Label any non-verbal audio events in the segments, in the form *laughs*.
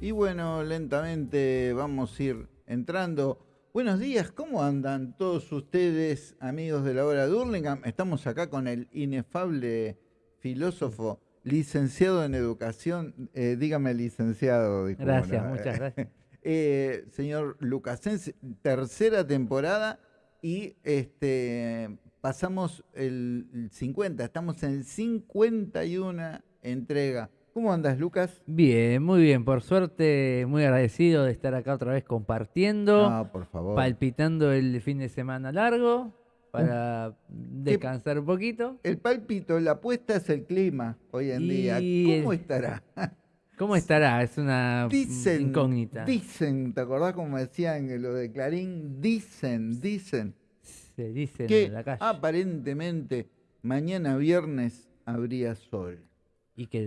Y bueno, lentamente vamos a ir entrando. Buenos días, ¿cómo andan todos ustedes, amigos de la hora de Hurlingham? Estamos acá con el inefable filósofo, licenciado en educación, eh, dígame licenciado. disculpe, Gracias, ¿no? muchas *laughs* gracias. Eh, señor Lucasense, tercera temporada y este pasamos el, el 50, estamos en el 51 entrega. ¿Cómo andas, Lucas? Bien, muy bien. Por suerte, muy agradecido de estar acá otra vez compartiendo, No, por favor. palpitando el fin de semana largo para descansar un poquito. El palpito, la apuesta es el clima hoy en día. ¿Cómo el- estará? ¿Cómo estará? Es una Dicen, incógnita. dicen, ¿te acordás como decían lo de Clarín? Dicen, dicen Se dice que en la calle. aparentemente mañana viernes habría sol. Y que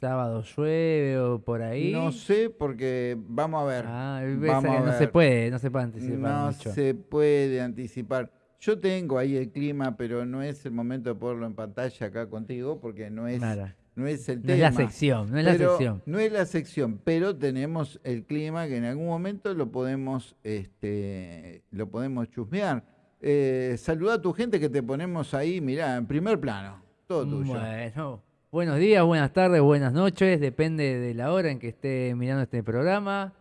sábado llueve o por ahí. No sé porque vamos a ver. Ah, vamos no se puede, no se puede anticipar No mucho. se puede anticipar. Yo tengo ahí el clima, pero no es el momento de ponerlo en pantalla acá contigo porque no es, Nada. no es el No tema. es la sección, no es la Pero sección. No es la sección, pero tenemos el clima que en algún momento lo podemos, este, lo podemos chusmear. Eh, saluda a tu gente que te ponemos ahí, mirá, en primer plano. Todo tuyo. Bueno, buenos días, buenas tardes, buenas noches, depende de la hora en que esté mirando este programa.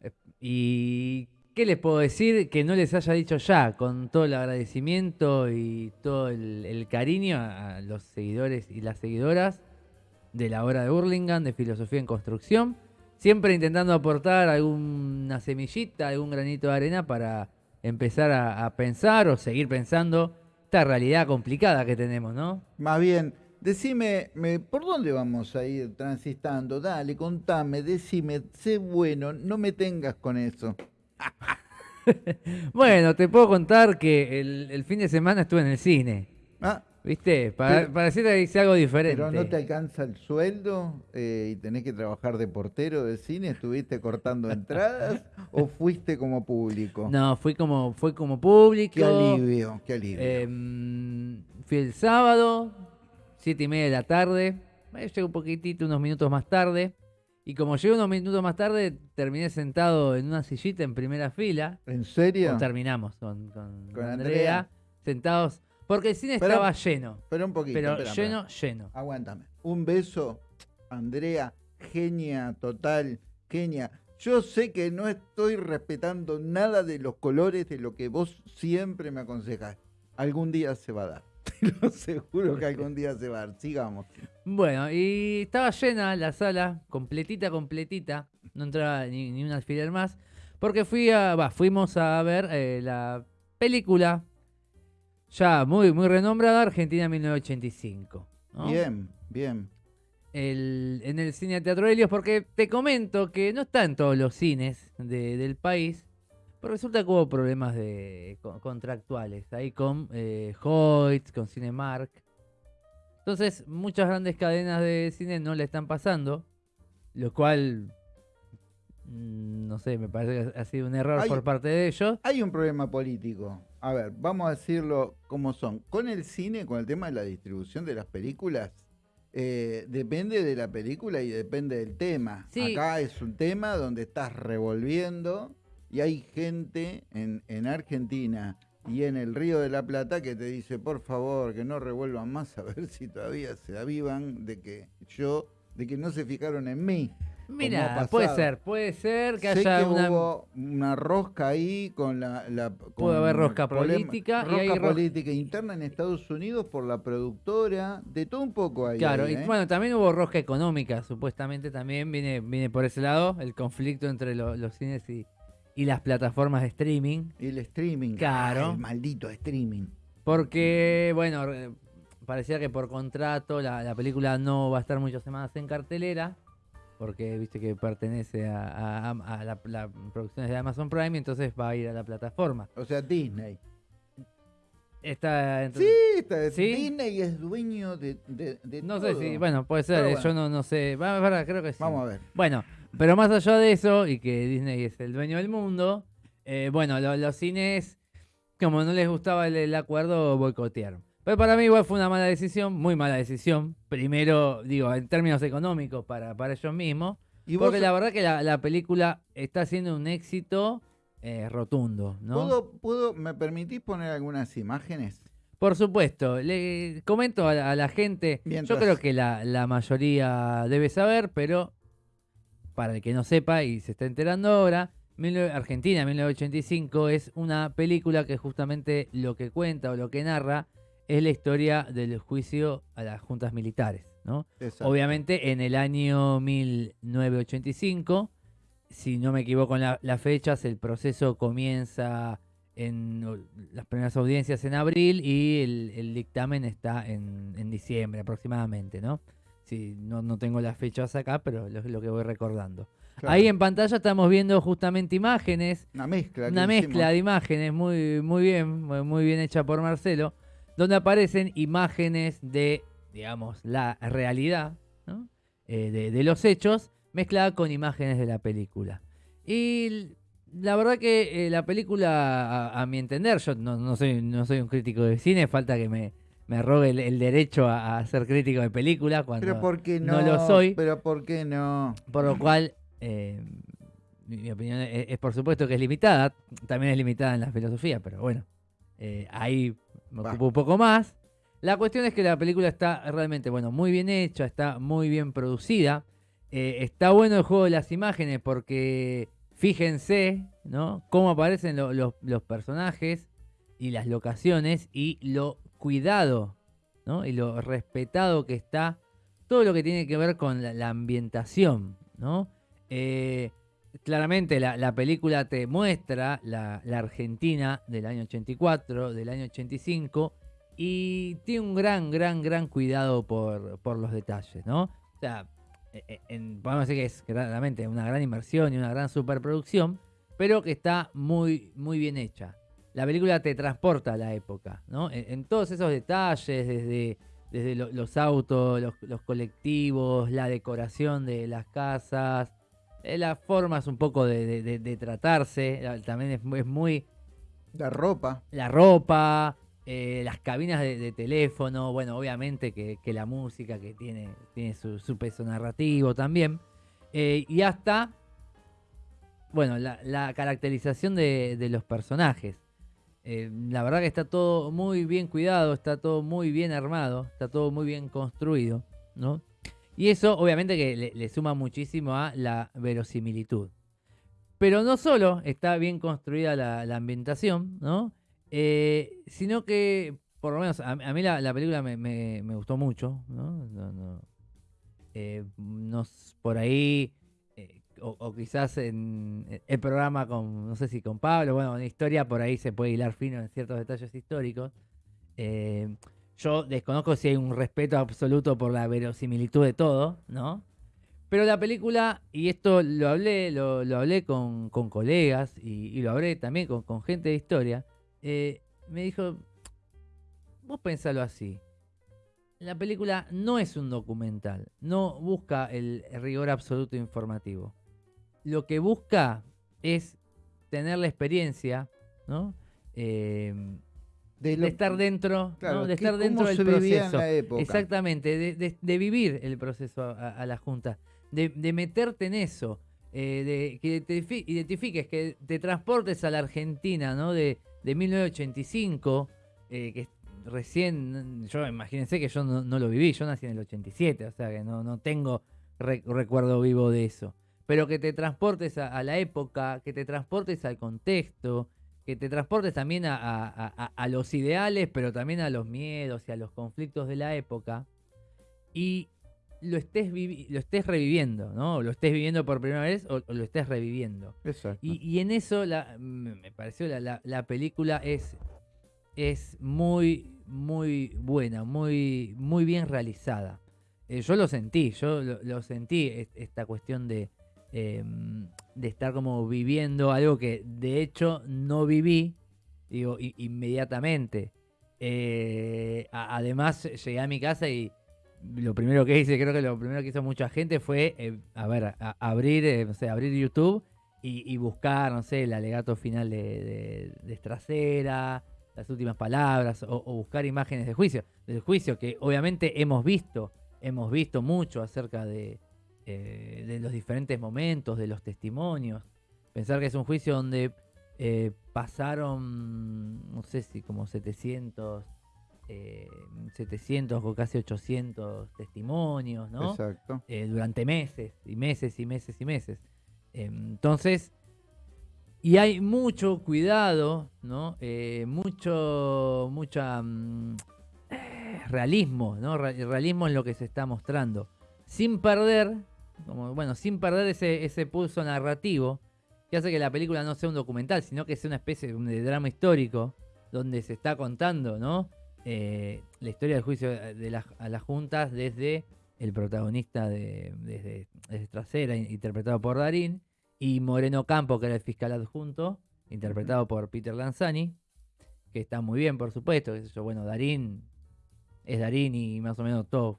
Eh, ¿Y qué les puedo decir que no les haya dicho ya, con todo el agradecimiento y todo el, cariño a, a los seguidores y las seguidoras de la hora de Burlingame, de Filosofía en Construcción? Siempre intentando aportar alguna semillita, algún granito de arena para empezar a, a pensar o seguir pensando esta realidad complicada que tenemos, ¿no? Más bien, decime, me- ¿por dónde vamos a ir transitando? Dale, contame, decime, sé bueno, no me tengas con eso. *laughs* Bueno, te puedo contar que el, el fin de semana estuve en el cine, Ah, ¿viste? Para, Pero- para decirte que hice algo diferente. pero no te alcanza el sueldo eh, y tenés que trabajar de portero de cine, ¿estuviste cortando entradas *laughs* o fuiste como público? No, fui como, fui como público. Qué alivio, qué alivio. Em, fui el sábado, siete y media de la tarde. Eh, Llegué un poquitito, unos minutos más tarde. Y como llegué unos minutos más tarde, terminé sentado en una sillita en primera fila. ¿En serio? O terminamos con, con- Con con Andrea. Andrea, sentados. Porque el cine Pero- estaba lleno. Pero un poquito. Pero lleno, lleno. Aguántame. Un beso, Andrea, genia total, genia. Yo sé que no estoy respetando nada de los colores de lo que vos siempre me aconsejás. Algún día se va a dar. *laughs* Lo aseguro que algún día se va. Sigamos. Bueno, y estaba llena la sala, completita, completita. No entraba ni, ni un alfiler más. Porque fui a, va, fuimos a ver eh, la película ya muy, muy renombrada, Argentina 1985. ¿no? Bien, bien. El- en el cine Teatro Helios, porque te comento que no está en todos los cines de- del país. Pero resulta que hubo problemas de, co- contractuales ahí con eh, Hoyts, con Cinemark. Entonces, muchas grandes cadenas de cine no le están pasando, lo cual, mm, no sé, me parece que ha sido un error Hay- por parte de ellos. Hay un problema político. A ver, vamos a decirlo como son. Con el cine, con el tema de la distribución de las películas, eh, depende de la película y depende del tema. Sí. Acá es un tema donde estás revolviendo y hay gente en, en Argentina y en el Río de la Plata que te dice, por favor, que no revuelvan más a ver si todavía se avivan de que yo, de que no se fijaron en mí. Mira, puede ser, puede ser que Sé haya que una... hubo una rosca ahí con la... la Puede haber rosca política y Rosca ro- política interna en Estados Unidos por la productora, de todo un poco ahí. Claro, ahí, y ¿eh? bueno, también hubo rosca económica, supuestamente también viene, viene por ese lado, el conflicto entre lo- los cines y, y las plataformas de streaming. Y el streaming. Claro. el maldito streaming. Porque, bueno, re- parecía que por contrato la, la película no va a estar muchas semanas en cartelera, porque viste que pertenece a, a- a la, la producciones de Amazon Prime, y entonces va a ir a la plataforma. O sea, Disney. Está, Sí, está- ¿Sí? Disney es dueño de, de, de no sé si, bueno, puede ser, bueno. yo no, no sé, va, va, creo que sí. Vamos a ver. Bueno, pero más allá de eso, y que Disney es el dueño del mundo, eh, bueno, lo- los cines, como no les gustaba el, el acuerdo, boicotearon. Pero para mí igual fue una mala decisión, muy mala decisión. Primero, digo, en términos económicos para, para ellos mismos. Y vos, Porque la verdad que la, la película está siendo un éxito eh, rotundo, ¿no? ¿puedo, puedo, ¿me permitís poner algunas imágenes? Por supuesto, le comento a la, a la gente, Mientras- yo creo que la, la mayoría debe saber, pero para el que no sepa y se está enterando ahora, 19 Argentina 1985 es una película que justamente lo que cuenta o lo que narra es la historia del juicio a las juntas militares, ¿no? Obviamente en el año 1985, si no me equivoco en la- las fechas, el proceso comienza en las primeras audiencias en abril y el, el dictamen está en, en diciembre aproximadamente, ¿no? Sí, no, no tengo las fechas acá, pero lo, lo que voy recordando. Claro. Ahí en pantalla estamos viendo justamente imágenes Una mezcla. una mezcla hicimos. de imágenes muy, muy bien, muy, muy bien hecha por Marcelo, donde aparecen imágenes de, digamos, la realidad, ¿no? Eh, de, de los hechos, mezclada con imágenes de la película. Y la verdad que eh, la película, a, a mi entender, yo no, no soy, no soy un crítico de cine, falta que me, me rogue el, el derecho a, a ser crítico de película cuando Pero ¿por qué no? no lo soy. Pero ¿por qué no? por lo cual, eh, mi, mi opinión es, es por supuesto que es limitada. También es limitada en la filosofía, pero bueno, eh, ahí me ocupo un poco más. La cuestión es que la película está realmente, bueno, muy bien hecha, está muy bien producida. Eh, está bueno el juego de las imágenes porque fíjense, ¿no? Cómo aparecen lo- los- los personajes y las locaciones y lo cuidado, ¿no? Y lo respetado que está todo lo que tiene que ver con la, ambientación, ¿no? Eh, claramente la, la película te muestra la, Argentina del año 84, del año 85, y tiene un gran, gran, gran cuidado por, por los detalles, ¿no? O sea, eh, eh, en- podemos decir que es claramente una gran inversión y una gran superproducción, pero que está muy, muy bien hecha. La película te transporta a la época, ¿no? En, en todos esos detalles, desde, desde lo- los autos, los, los colectivos, la decoración de las casas, eh, las formas un poco de, de- de- de tratarse, también es, muy- es muy La ropa. la ropa, eh, las cabinas de, de teléfono, bueno, obviamente que, que la música que tiene, tiene su, su peso narrativo también, eh, y hasta, bueno, la, la caracterización de, de los personajes. Eh, la verdad que está todo muy bien cuidado, está todo muy bien armado, está todo muy bien construido, ¿no? Y eso obviamente que le, suma muchísimo a la verosimilitud. Pero no solo está bien construida la, ambientación, ¿no? Eh, sino que, por lo menos, a, mí la, la película me, me- gustó mucho, ¿no? No-. Eh, por ahí, o, quizás en el programa con, no sé si con Pablo, bueno, en historia por ahí se puede hilar fino en ciertos detalles históricos. Eh, yo desconozco si hay un respeto absoluto por la verosimilitud de todo, ¿no? Pero la película, y esto lo hablé, lo, hablé con, colegas y, lo hablé también con, con gente de historia, eh, me dijo, vos pensalo así, la película no es un documental, no busca el rigor absoluto informativo. Lo que busca es tener la experiencia, ¿no? Eh, De, de estar dentro, claro, ¿no? de ¿qué- estar dentro del proceso. Exactamente, de, de- de vivir el proceso a, a la Junta, de, de meterte en eso, eh, de que te fi- identifiques, que te transportes a la Argentina, ¿no? De, de 1985, eh, que recién, yo imagínense que yo no, no lo viví, yo nací en el 87, o sea que no, no tengo re- recuerdo vivo de eso. Pero que te transportes a, a la época, que te transportes al contexto, que te transportes también a, a- a- los ideales, pero también a los miedos y a los conflictos de la época, y lo estés, vivi- lo estés reviviendo, ¿no? O lo estés viviendo por primera vez o, o lo estés reviviendo. Exacto. Y, y en eso la, me pareció la, la- la película es, es muy, muy buena, muy, muy bien realizada. Eh, yo lo sentí, yo lo, lo sentí, es- esta cuestión de, eh, de estar como viviendo algo que de hecho no viví, digo, inmediatamente. Eh, además, llegué a mi casa y lo primero que hice, creo que lo primero que hizo mucha gente fue, eh, a ver, abrir, eh, no sé, abrir YouTube y, buscar, no sé, el alegato final de, de, de las últimas palabras, o, o buscar imágenes de juicio, del juicio que obviamente hemos visto, hemos visto mucho acerca de, eh, de los diferentes momentos, de los testimonios. Pensar que es un juicio donde eh, pasaron, no sé si como 700, 700 o casi 800 testimonios, ¿no? Exacto. durante meses y meses y meses y meses. entonces, y hay mucho cuidado, ¿no? mucho, mucha... Mm, realismo, ¿no? Realismo en lo que se está mostrando. Sin perder, como, bueno, sin perder ese, ese pulso narrativo que hace que la película no sea un documental, sino que sea una especie de drama histórico donde se está contando, ¿no? Eh, la historia del juicio de a las juntas desde el protagonista de, desde, Trasera, interpretado por Darín, y Moreno Campo, que era el fiscal adjunto, interpretado por Peter Lanzani, que está muy bien, por supuesto. Bueno, Darín es Darín y más o menos todos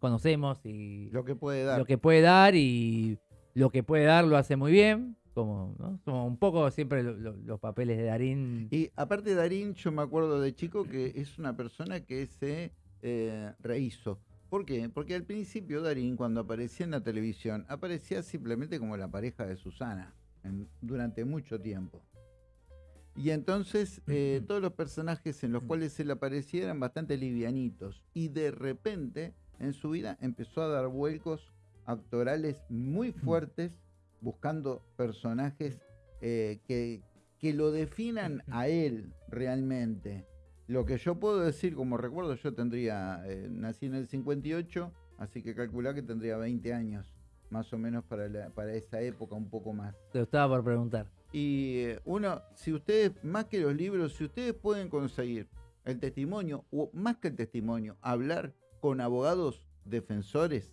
conocemos y lo que puede dar. Lo que puede dar y lo que puede dar lo hace muy bien. Como, ¿no? un poco siempre los papeles de Darín. Y aparte Darín, yo me acuerdo de chico que es una persona que se eh, rehizo. ¿Por qué? Porque al principio Darín, cuando aparecía en la televisión, aparecía simplemente como la pareja de Susana durante mucho tiempo. Y entonces eh, todos los personajes en los cuales él aparecía eran bastante livianitos. Y de repente en su vida empezó a dar vuelcos actorales muy fuertes, buscando personajes eh, que, que lo definan a él realmente. Lo que yo puedo decir, como recuerdo, yo tendría, eh, nací en el 58, así que calculá que tendría 20 años, más o menos para, para esa época, un poco más. Te estaba por preguntar. Y eh, uno, si ustedes, más que los libros, si ustedes pueden conseguir el testimonio, o más que el testimonio, hablar con abogados defensores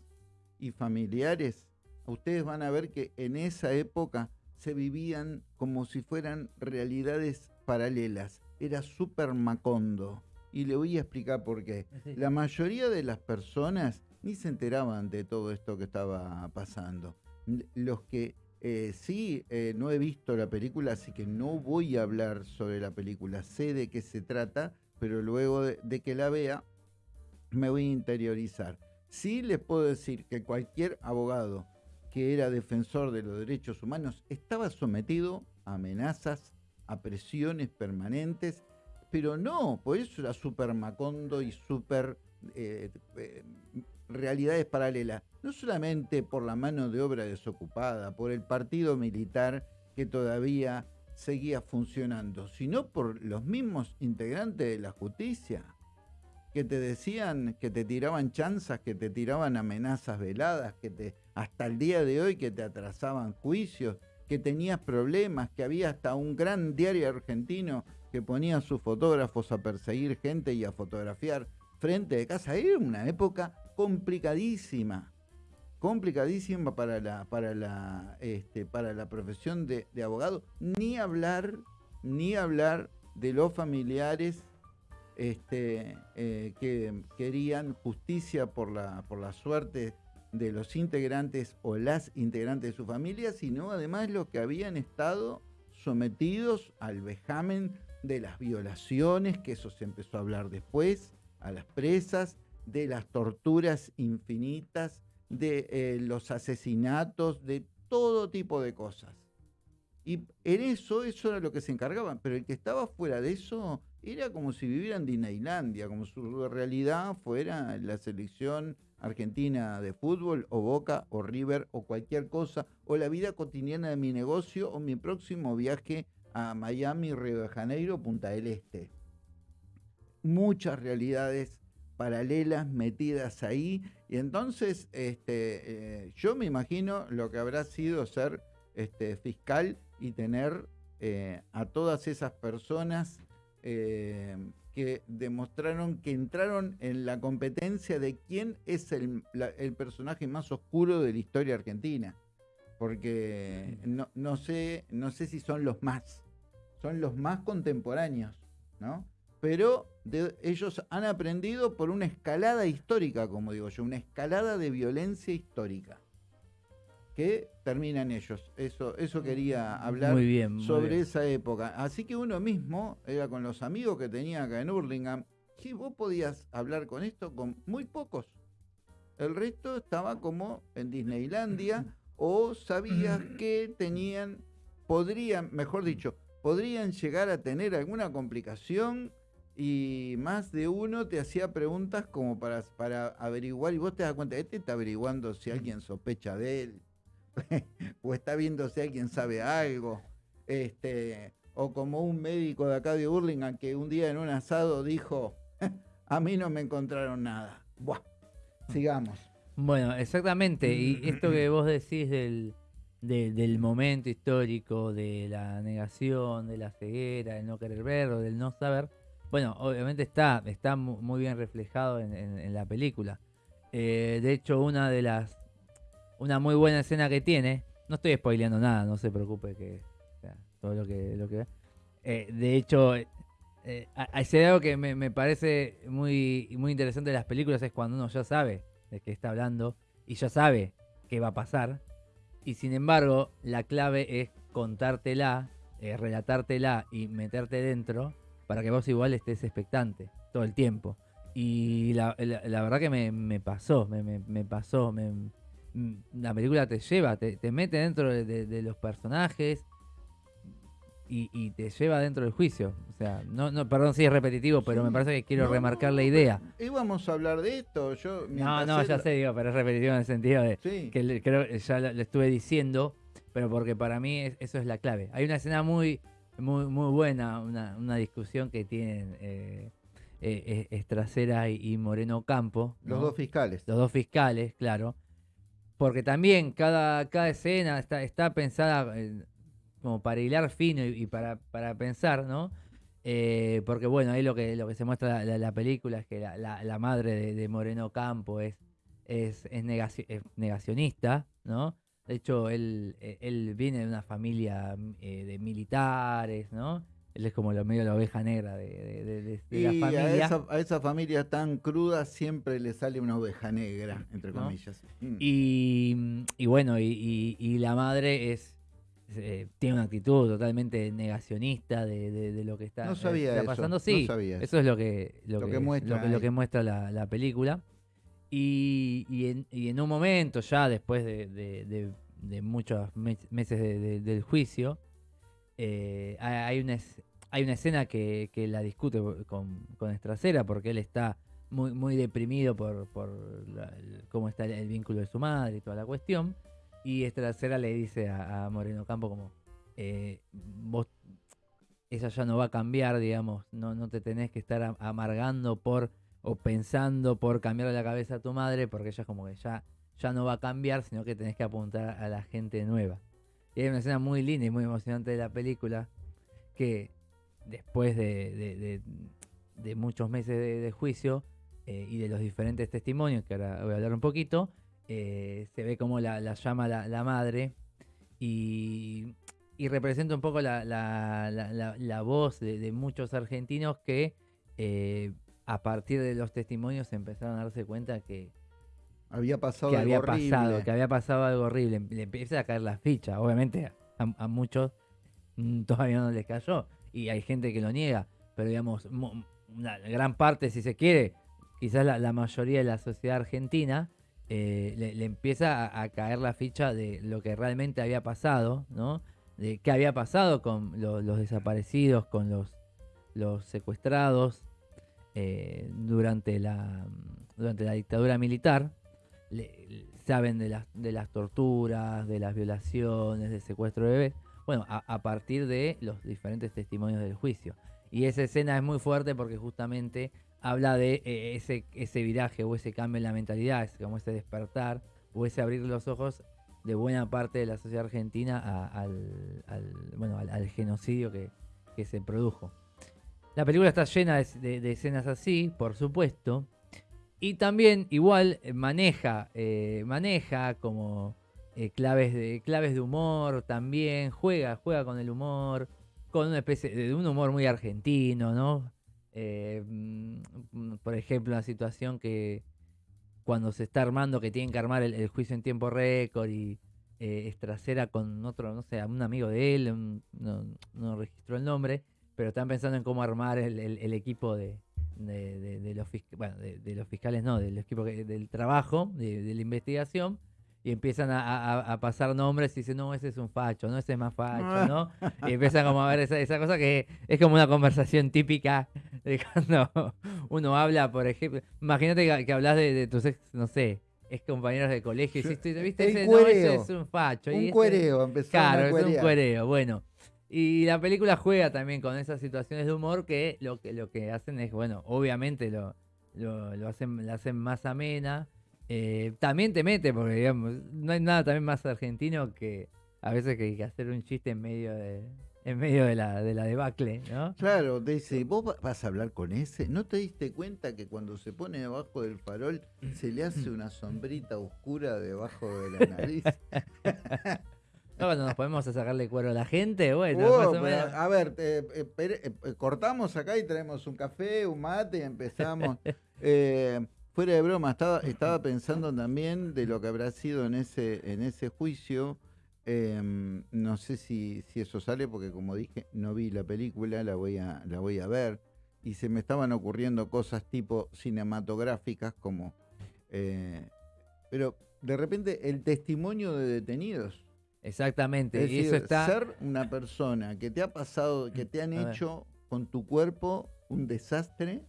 y familiares, ustedes van a ver que en esa época se vivían como si fueran realidades paralelas. Era súper macondo. Y le voy a explicar por qué. *laughs* La mayoría de las personas ni se enteraban de todo esto que estaba pasando. Los que eh, sí, eh, no he visto la película, así que no voy a hablar sobre la película. Sé de qué se trata, pero luego de, que la vea, me voy a interiorizar. Sí les puedo decir que cualquier abogado que era defensor de los derechos humanos estaba sometido a amenazas, a presiones permanentes, pero no, por eso era súper macondo y súper eh, realidades paralelas, no solamente por la mano de obra desocupada, por el partido militar que todavía seguía funcionando, sino por los mismos integrantes de la justicia que te decían que te tiraban chanzas, que te tiraban amenazas veladas, que te hasta el día de hoy que te atrasaban juicios, que tenías problemas, que había hasta un gran diario argentino que ponía a sus fotógrafos a perseguir gente y a fotografiar frente de casa. Era una época complicadísima, complicadísima para la, para la, este, para la profesión de, abogado, ni hablar, ni hablar de los familiares este, eh, que querían justicia por la, por la suerte de los integrantes o las integrantes de su familia, sino además los que habían estado sometidos al vejamen de las violaciones, que eso se empezó a hablar después, a las presas, de las torturas infinitas, de eh, los asesinatos, de todo tipo de cosas. Y en eso, eso era lo que se encargaban, pero el que estaba fuera de eso era como si vivieran Disneylandia, como si su realidad fuera la selección argentina de fútbol, o Boca, o River, o cualquier cosa, o la vida cotidiana de mi negocio, o mi próximo viaje a Miami, Río de Janeiro, Punta del Este. Muchas realidades paralelas metidas ahí. Y entonces este, eh, yo me imagino lo que habrá sido ser este, fiscal y tener eh, a todas esas personas eh, que demostraron que entraron en la competencia de quién es el, personaje más oscuro de la historia argentina. Porque no, no, sé, no sé si son los más, son los más contemporáneos, ¿no? pero ellos han aprendido por una escalada histórica, como digo yo, una escalada de violencia histórica que terminan ellos. Eso, eso quería hablar sobre esa época. Así que uno mismo, era con los amigos que tenía acá en Hurlingham, si vos podías hablar con esto con muy pocos. El resto estaba como en Disneylandia *clears throat* o sabías que tenían, podrían, mejor dicho, podrían llegar a tener alguna complicación y más de uno te hacía preguntas como para, para averiguar y vos te das cuenta, este está averiguando si alguien sospecha de él *laughs* o está viendo si alguien sabe algo. Este, o como un médico de acá de Burlingame que un día en un asado dijo, *laughs* a mí no me encontraron nada. Buah, sigamos. Bueno, exactamente. Y *clears throat* esto que vos decís del, del momento histórico, de la negación, de la ceguera, del no querer ver o del no saber, bueno, obviamente está, está muy bien reflejado en, la película. Eh, de hecho, una de las. Una muy buena escena que tiene. No estoy spoileando nada, no se preocupe que. todo lo que, lo que eh, de hecho, eh, hay algo que me, parece muy, muy interesante de las películas es cuando uno ya sabe de qué está hablando y ya sabe qué va a pasar. Y sin embargo, la clave es contártela, relatártela y meterte dentro para que vos igual estés expectante todo el tiempo. Y la, verdad que me, pasó, me, pasó. La película te lleva, te, mete dentro de, los personajes y, te lleva dentro del juicio. O sea, no, no, perdón si es repetitivo, pero me parece que quiero remarcar la idea. Íbamos a hablar de esto. Yo, no, no, ya sé, digo, pero es repetitivo en el sentido de que creo ya lo, estuve diciendo, pero porque para mí eso es la clave. Hay una escena muy muy, muy buena, una, discusión que tienen eh, eh, Estracera y, Moreno Campo. Los dos fiscales. Los dos fiscales, claro. Porque también cada, cada escena está, está pensada eh, como para hilar fino y, para, para, pensar, ¿no? porque bueno, ahí lo que, lo que se muestra la, la, película es que la, madre de, Moreno Campo es, es, es negacionista, ¿no? De hecho, él, eh, él viene de una familia eh, de militares, ¿no? Él es como lo medio la oveja negra de, la familia. A esa, a esa, familia tan cruda siempre le sale una oveja negra, entre comillas. Mm. Y, y, bueno, y, la madre es eh, tiene una actitud totalmente negacionista de, lo que está, no sabía pasando. sí, eso es lo que, lo, que, muestra, lo que, muestra la, la película. Y, en, un momento, ya después de, muchos meses del juicio, eh, hay, una, hay una escena que, la discute con, con Estracera porque él está muy, muy deprimido por, cómo está el, vínculo de su madre y toda la cuestión. Y Estracera le dice a, Moreno Campo como, eh, vos, ella ya no va a cambiar, digamos, no, no te tenés que estar amargando por o pensando por cambiar la cabeza a tu madre, porque ella es como que ya, ya no va a cambiar, sino que tenés que apuntar a la gente nueva. Y hay una escena muy linda y muy emocionante de la película, que después de, muchos meses de, juicio eh, y de los diferentes testimonios, que ahora voy a hablar un poquito, eh, se ve como la, llama la, madre y, representa un poco la, voz de, muchos argentinos que eh, a partir de los testimonios empezaron a darse cuenta que había pasado algo había horrible. pasado, que había pasado algo horrible. Le empieza a caer la ficha. Obviamente a, muchos mm, todavía no les cayó y hay gente que lo niega, pero digamos una gran parte, si se quiere, quizás la, mayoría de la sociedad argentina eh, le, empieza a, caer la ficha de lo que realmente había pasado, ¿no? De qué había pasado con los desaparecidos, con los, los secuestrados, eh, durante, la, durante la dictadura militar. saben de las, de las torturas, de las violaciones, del secuestro de bebés. Bueno, a, partir de los diferentes testimonios del juicio. Y esa escena es muy fuerte porque justamente habla de eh, ese, ese viraje o ese cambio en la mentalidad, como ese despertar o ese abrir los ojos de buena parte de la sociedad argentina al, bueno, al, genocidio que, que se produjo. La película está llena de, escenas así, por supuesto. Y también igual maneja, eh, maneja como eh, claves, de, claves de humor también, juega, juega con el humor, con una especie de un humor muy argentino, ¿no? Mm, por ejemplo, una situación que cuando se está armando, que tienen que armar el, juicio en tiempo récord y eh, Estracera con otro, no sé, un amigo de él, no, no registró el nombre, pero están pensando en cómo armar el, equipo de, de, de, los, bueno, de, los fiscales, no, del equipo del trabajo, de, la investigación, y empiezan a, pasar nombres y dicen, no, ese es un facho, no, ese es más facho, ¿no? *laughs* y empiezan como a ver esa, esa cosa que es como una conversación típica de cuando uno habla, por ejemplo, imagínate que, hablas de, tus ex, no sé, es compañeros de colegio, y ¿viste? Ese, no, ese es un facho. Un cuereo, empezó Claro, es un cuereo, bueno. Y la película juega también con esas situaciones de humor que lo que, lo que hacen es, bueno, obviamente lo, lo, hacen, la hacen más amena. Eh, también te mete, porque digamos, no hay nada también más argentino que a veces que, que hacer un chiste en medio de, en medio de la, de la debacle, ¿no? Claro, dice, vos vas a hablar con ese, ¿no te diste cuenta que cuando se pone debajo del farol se le hace una sombrita oscura debajo de la nariz? *laughs* No, cuando nos podemos sacarle cuero a la gente, bueno. Oh, a ver, eh, eh, cortamos acá y traemos un café, un mate y empezamos. *laughs* Eh, fuera de broma, estaba, estaba pensando también de lo que habrá sido en ese, en ese juicio. Em, no sé si, si eso sale, porque como dije, no vi la película, la voy a, la voy a ver. Y se me estaban ocurriendo cosas tipo cinematográficas como... pero de repente el testimonio de detenidos Exactamente. y eso está... Ser una persona que te ha pasado, que te han hecho con tu cuerpo un desastre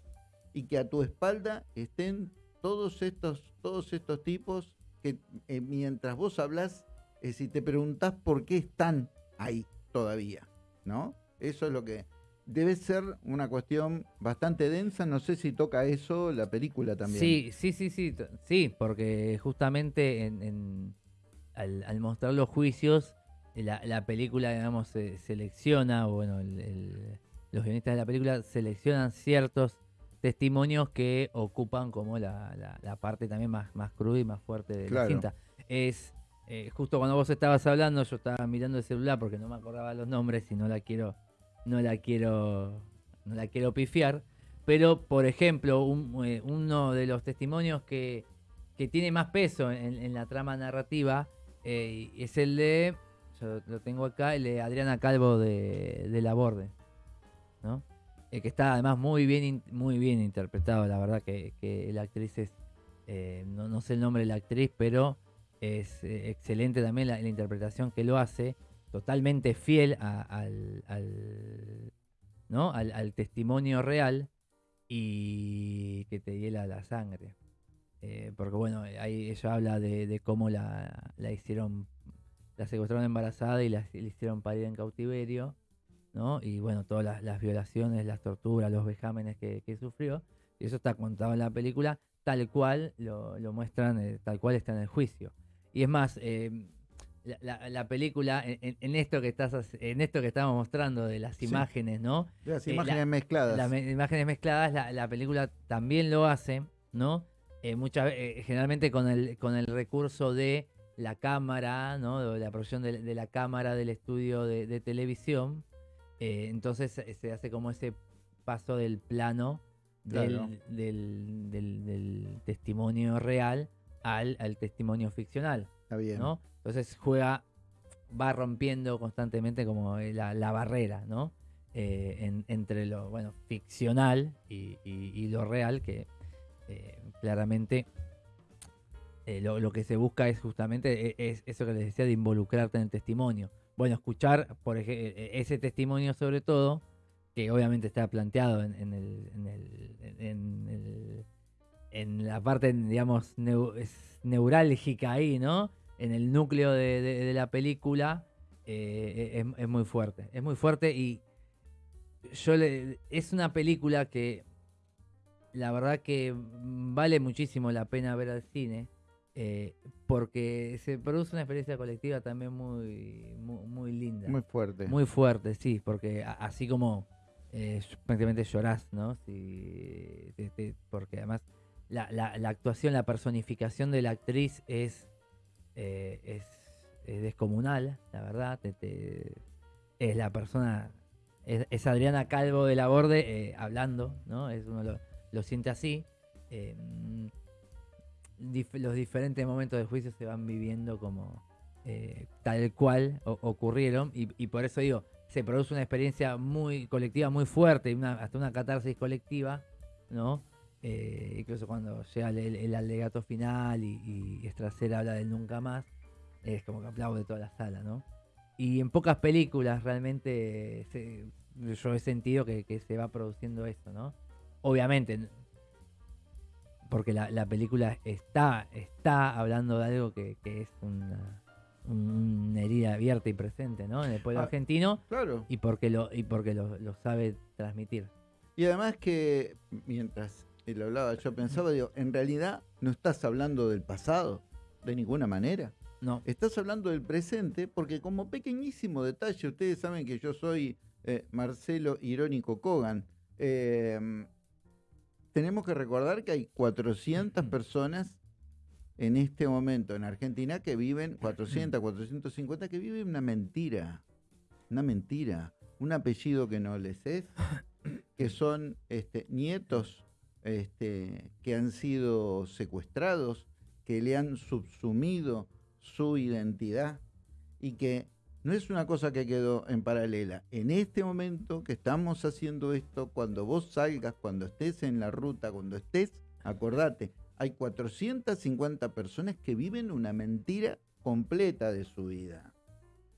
y que a tu espalda estén todos estos, todos estos tipos que eh, mientras vos hablas, eh, si te preguntás por qué están ahí todavía, ¿no? Eso es lo que debe ser una cuestión bastante densa. No sé si toca eso la película también. Sí, sí, sí, sí, sí, porque justamente en al, mostrar los juicios, la, película, digamos, se selecciona, bueno, los guionistas de la película seleccionan ciertos testimonios que ocupan como la, parte también más, más cruda y más fuerte de la cinta. Es eh, justo cuando vos estabas hablando, yo estaba mirando el celular porque no me acordaba los nombres y no la quiero, no la quiero, no la quiero pifiar. Pero, por ejemplo, eh, uno de los testimonios que, tiene más peso en la trama narrativa eh, es el de, yo lo tengo acá, el de Adriana Calvo de, de La Borde, ¿no? Eh, que está además muy bien, muy bien interpretado, la verdad que, la actriz es, eh, no, sé el nombre de la actriz, pero es excelente también la, interpretación que lo hace, totalmente fiel al, ¿no? Al, testimonio real y que te hiela la sangre. Eh, porque bueno, ahí ella habla de, cómo la, hicieron, la secuestraron embarazada y la, hicieron parir en cautiverio, ¿no? Y bueno, todas las, violaciones, las torturas, los vejámenes que, sufrió. Y eso está contado en la película, tal cual lo, muestran, eh, tal cual está en el juicio. Y es más, eh, la, película, en, esto que estás en esto que estamos mostrando de las imágenes, ¿no? las imágenes mezcladas. Las imágenes mezcladas, la, película también lo hace, ¿no? Eh, muchas, eh, generalmente con el, con el recurso de la cámara, ¿no? de la producción de, la cámara del estudio de, televisión. Eh, entonces se hace como ese paso del plano del, del, testimonio real al, al, testimonio ficcional. Está bien. ¿no? Entonces juega, va rompiendo constantemente como la, barrera, ¿no? entre lo bueno ficcional y, y lo real que eh, claramente eh, lo, que se busca es justamente e, es eso que les decía de involucrarte en el testimonio. Bueno, escuchar por e, e, ese testimonio sobre todo, que obviamente está planteado en, la parte, digamos, neurálgica ahí, ¿no? En el núcleo de, la película, eh, es, muy fuerte. Es muy fuerte y yo le, es una película que la verdad que vale muchísimo la pena ver al cine. Eh, porque se produce una experiencia colectiva también muy, muy, linda. Muy fuerte. Muy fuerte, sí, porque así como eh, prácticamente llorás, ¿no? porque además la, la, actuación, la personificación de la actriz es, eh, es, descomunal, la verdad. es la persona, es, Adriana Calvo de la Borde hablando, ¿no? Es uno los lo siente así. Em, los diferentes momentos del juicio se van viviendo como eh, tal cual ocurrieron y, por eso digo, se produce una experiencia muy colectiva, muy fuerte, hasta una catarsis colectiva ¿no? Eh, incluso cuando llega el, el alegato final y, y habla del nunca más, es como que aplaude toda la sala, ¿no? Y en pocas películas realmente se- yo he sentido que, que se va produciendo esto, ¿no? Obviamente, porque la, la película está, está hablando de algo que, que es una, un- una herida abierta y presente, ¿no? En el pueblo Ah. argentino Claro. y porque lo, y porque lo, lo sabe transmitir. Y además que mientras él hablaba, yo pensaba, digo, en realidad no estás hablando del pasado, de ninguna manera. No, Estás hablando del presente porque como pequeñísimo detalle, ustedes saben que yo soy eh, Marcelo Irónico Kogan. eh, tenemos que recordar que hay 400 personas en este momento en Argentina que viven, 400, 450, que viven una mentira. Una mentira. Un apellido que no les es, *coughs* que son este, nietos este, que han sido secuestrados, que le han subsumido su identidad y que no es una cosa que quedó en paralela. En este momento que estamos haciendo esto, cuando vos salgas, cuando estés en la ruta, cuando estés, acordate, hay 450 personas que viven una mentira completa de su vida.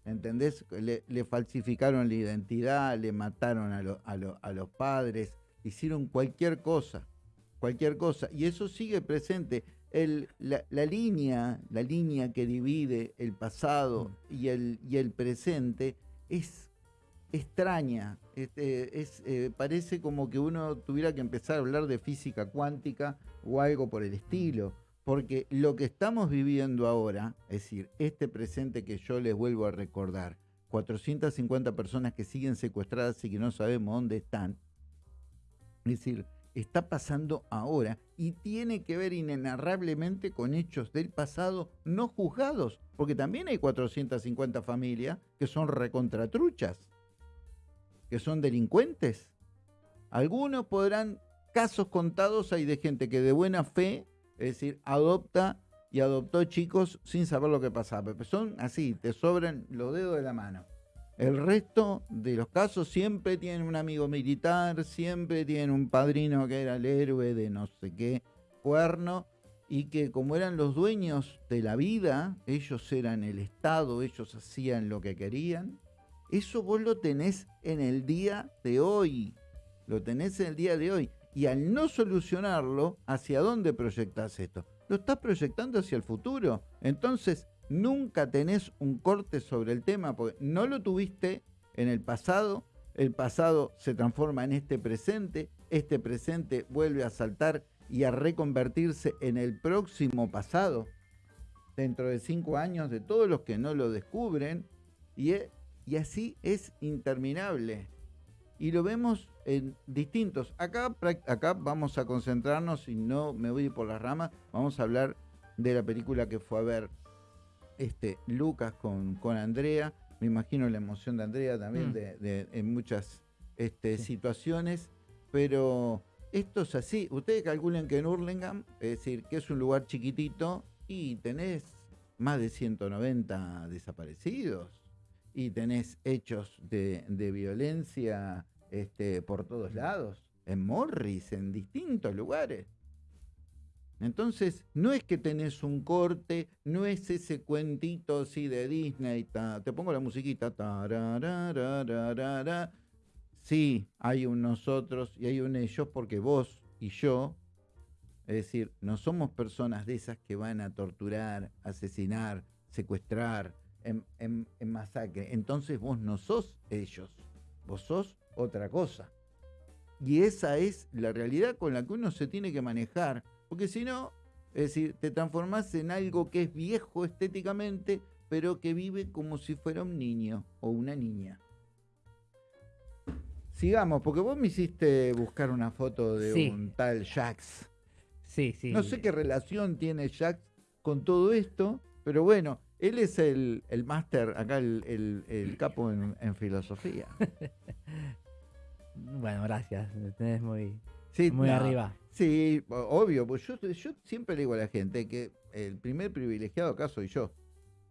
¿Entendés? Le, le falsificaron la identidad, le mataron a, lo- a lo- a los padres, hicieron cualquier cosa, cualquier cosa. Y eso sigue presente. El- la, la línea, la línea que divide el pasado y el, y el presente es extraña. Este, es, eh, parece como que uno tuviera que empezar a hablar de física cuántica o algo por el estilo. Porque lo que estamos viviendo ahora, es decir, este presente que yo les vuelvo a recordar, 450 personas que siguen secuestradas y que no sabemos dónde están, es decir, está pasando ahora y tiene que ver inenarrablemente con hechos del pasado no juzgados, porque también hay 450 familias que son recontratruchas, que son delincuentes. Algunos podrán, casos contados hay de gente que de buena fe, es decir, adopta y adoptó chicos sin saber lo que pasaba, pero son así, te sobran los dedos de la mano. El resto de los casos siempre tienen un amigo militar, siempre tienen un padrino que era el héroe de no sé qué cuerno, y que como eran los dueños de la vida, ellos eran el Estado, ellos hacían lo que querían. Eso vos lo tenés en el día de hoy. Lo tenés en el día de hoy. Y al no solucionarlo, ¿hacia dónde proyectás esto? Lo estás proyectando hacia el futuro. Entonces, nunca tenés un corte sobre el tema porque no lo tuviste en el pasado. El pasado se transforma en este presente. Este presente vuelve a saltar y a reconvertirse en el próximo pasado. Dentro de cinco años, de todos los que no lo descubren. Y, e- así es interminable y lo vemos en distintos. Acá, acá vamos a concentrarnos, y no me voy por las ramas, vamos a hablar de la película que fue a ver este, Lucas con, con Andrea. Me imagino la emoción de Andrea también Mm. de, de- en muchas este, Sí. situaciones, pero esto es así. Ustedes calculen que en Hurlingham, es decir, que es un lugar chiquitito, y tenés más de 190 desaparecidos y tenés hechos de, de violencia este, por todos lados, en Morris, en distintos lugares. Entonces, no es que tenés un corte, no es ese cuentito así de Disney, ta- te pongo la musiquita, sí, hay un nosotros y hay un ellos porque vos y yo, es decir, no somos personas de esas que van a torturar, asesinar, secuestrar, en- en masacre. Entonces vos no sos ellos, vos sos otra cosa. Y esa es la realidad con la que uno se tiene que manejar. Porque si no, es decir, te transformás en algo que es viejo estéticamente, pero que vive como si fuera un niño o una niña. Sigamos, porque vos me hiciste buscar una foto de Sí. un tal Jax. Sí, sí. No sé qué relación tiene Jax con todo esto, pero bueno, él es el, el máster, acá el, el- el capo en, en filosofía. *laughs* Bueno, gracias. Me tenés muy, Sí, muy no, arriba. Sí, obvio, pues yo, yo siempre le digo a la gente que el primer privilegiado acá soy yo,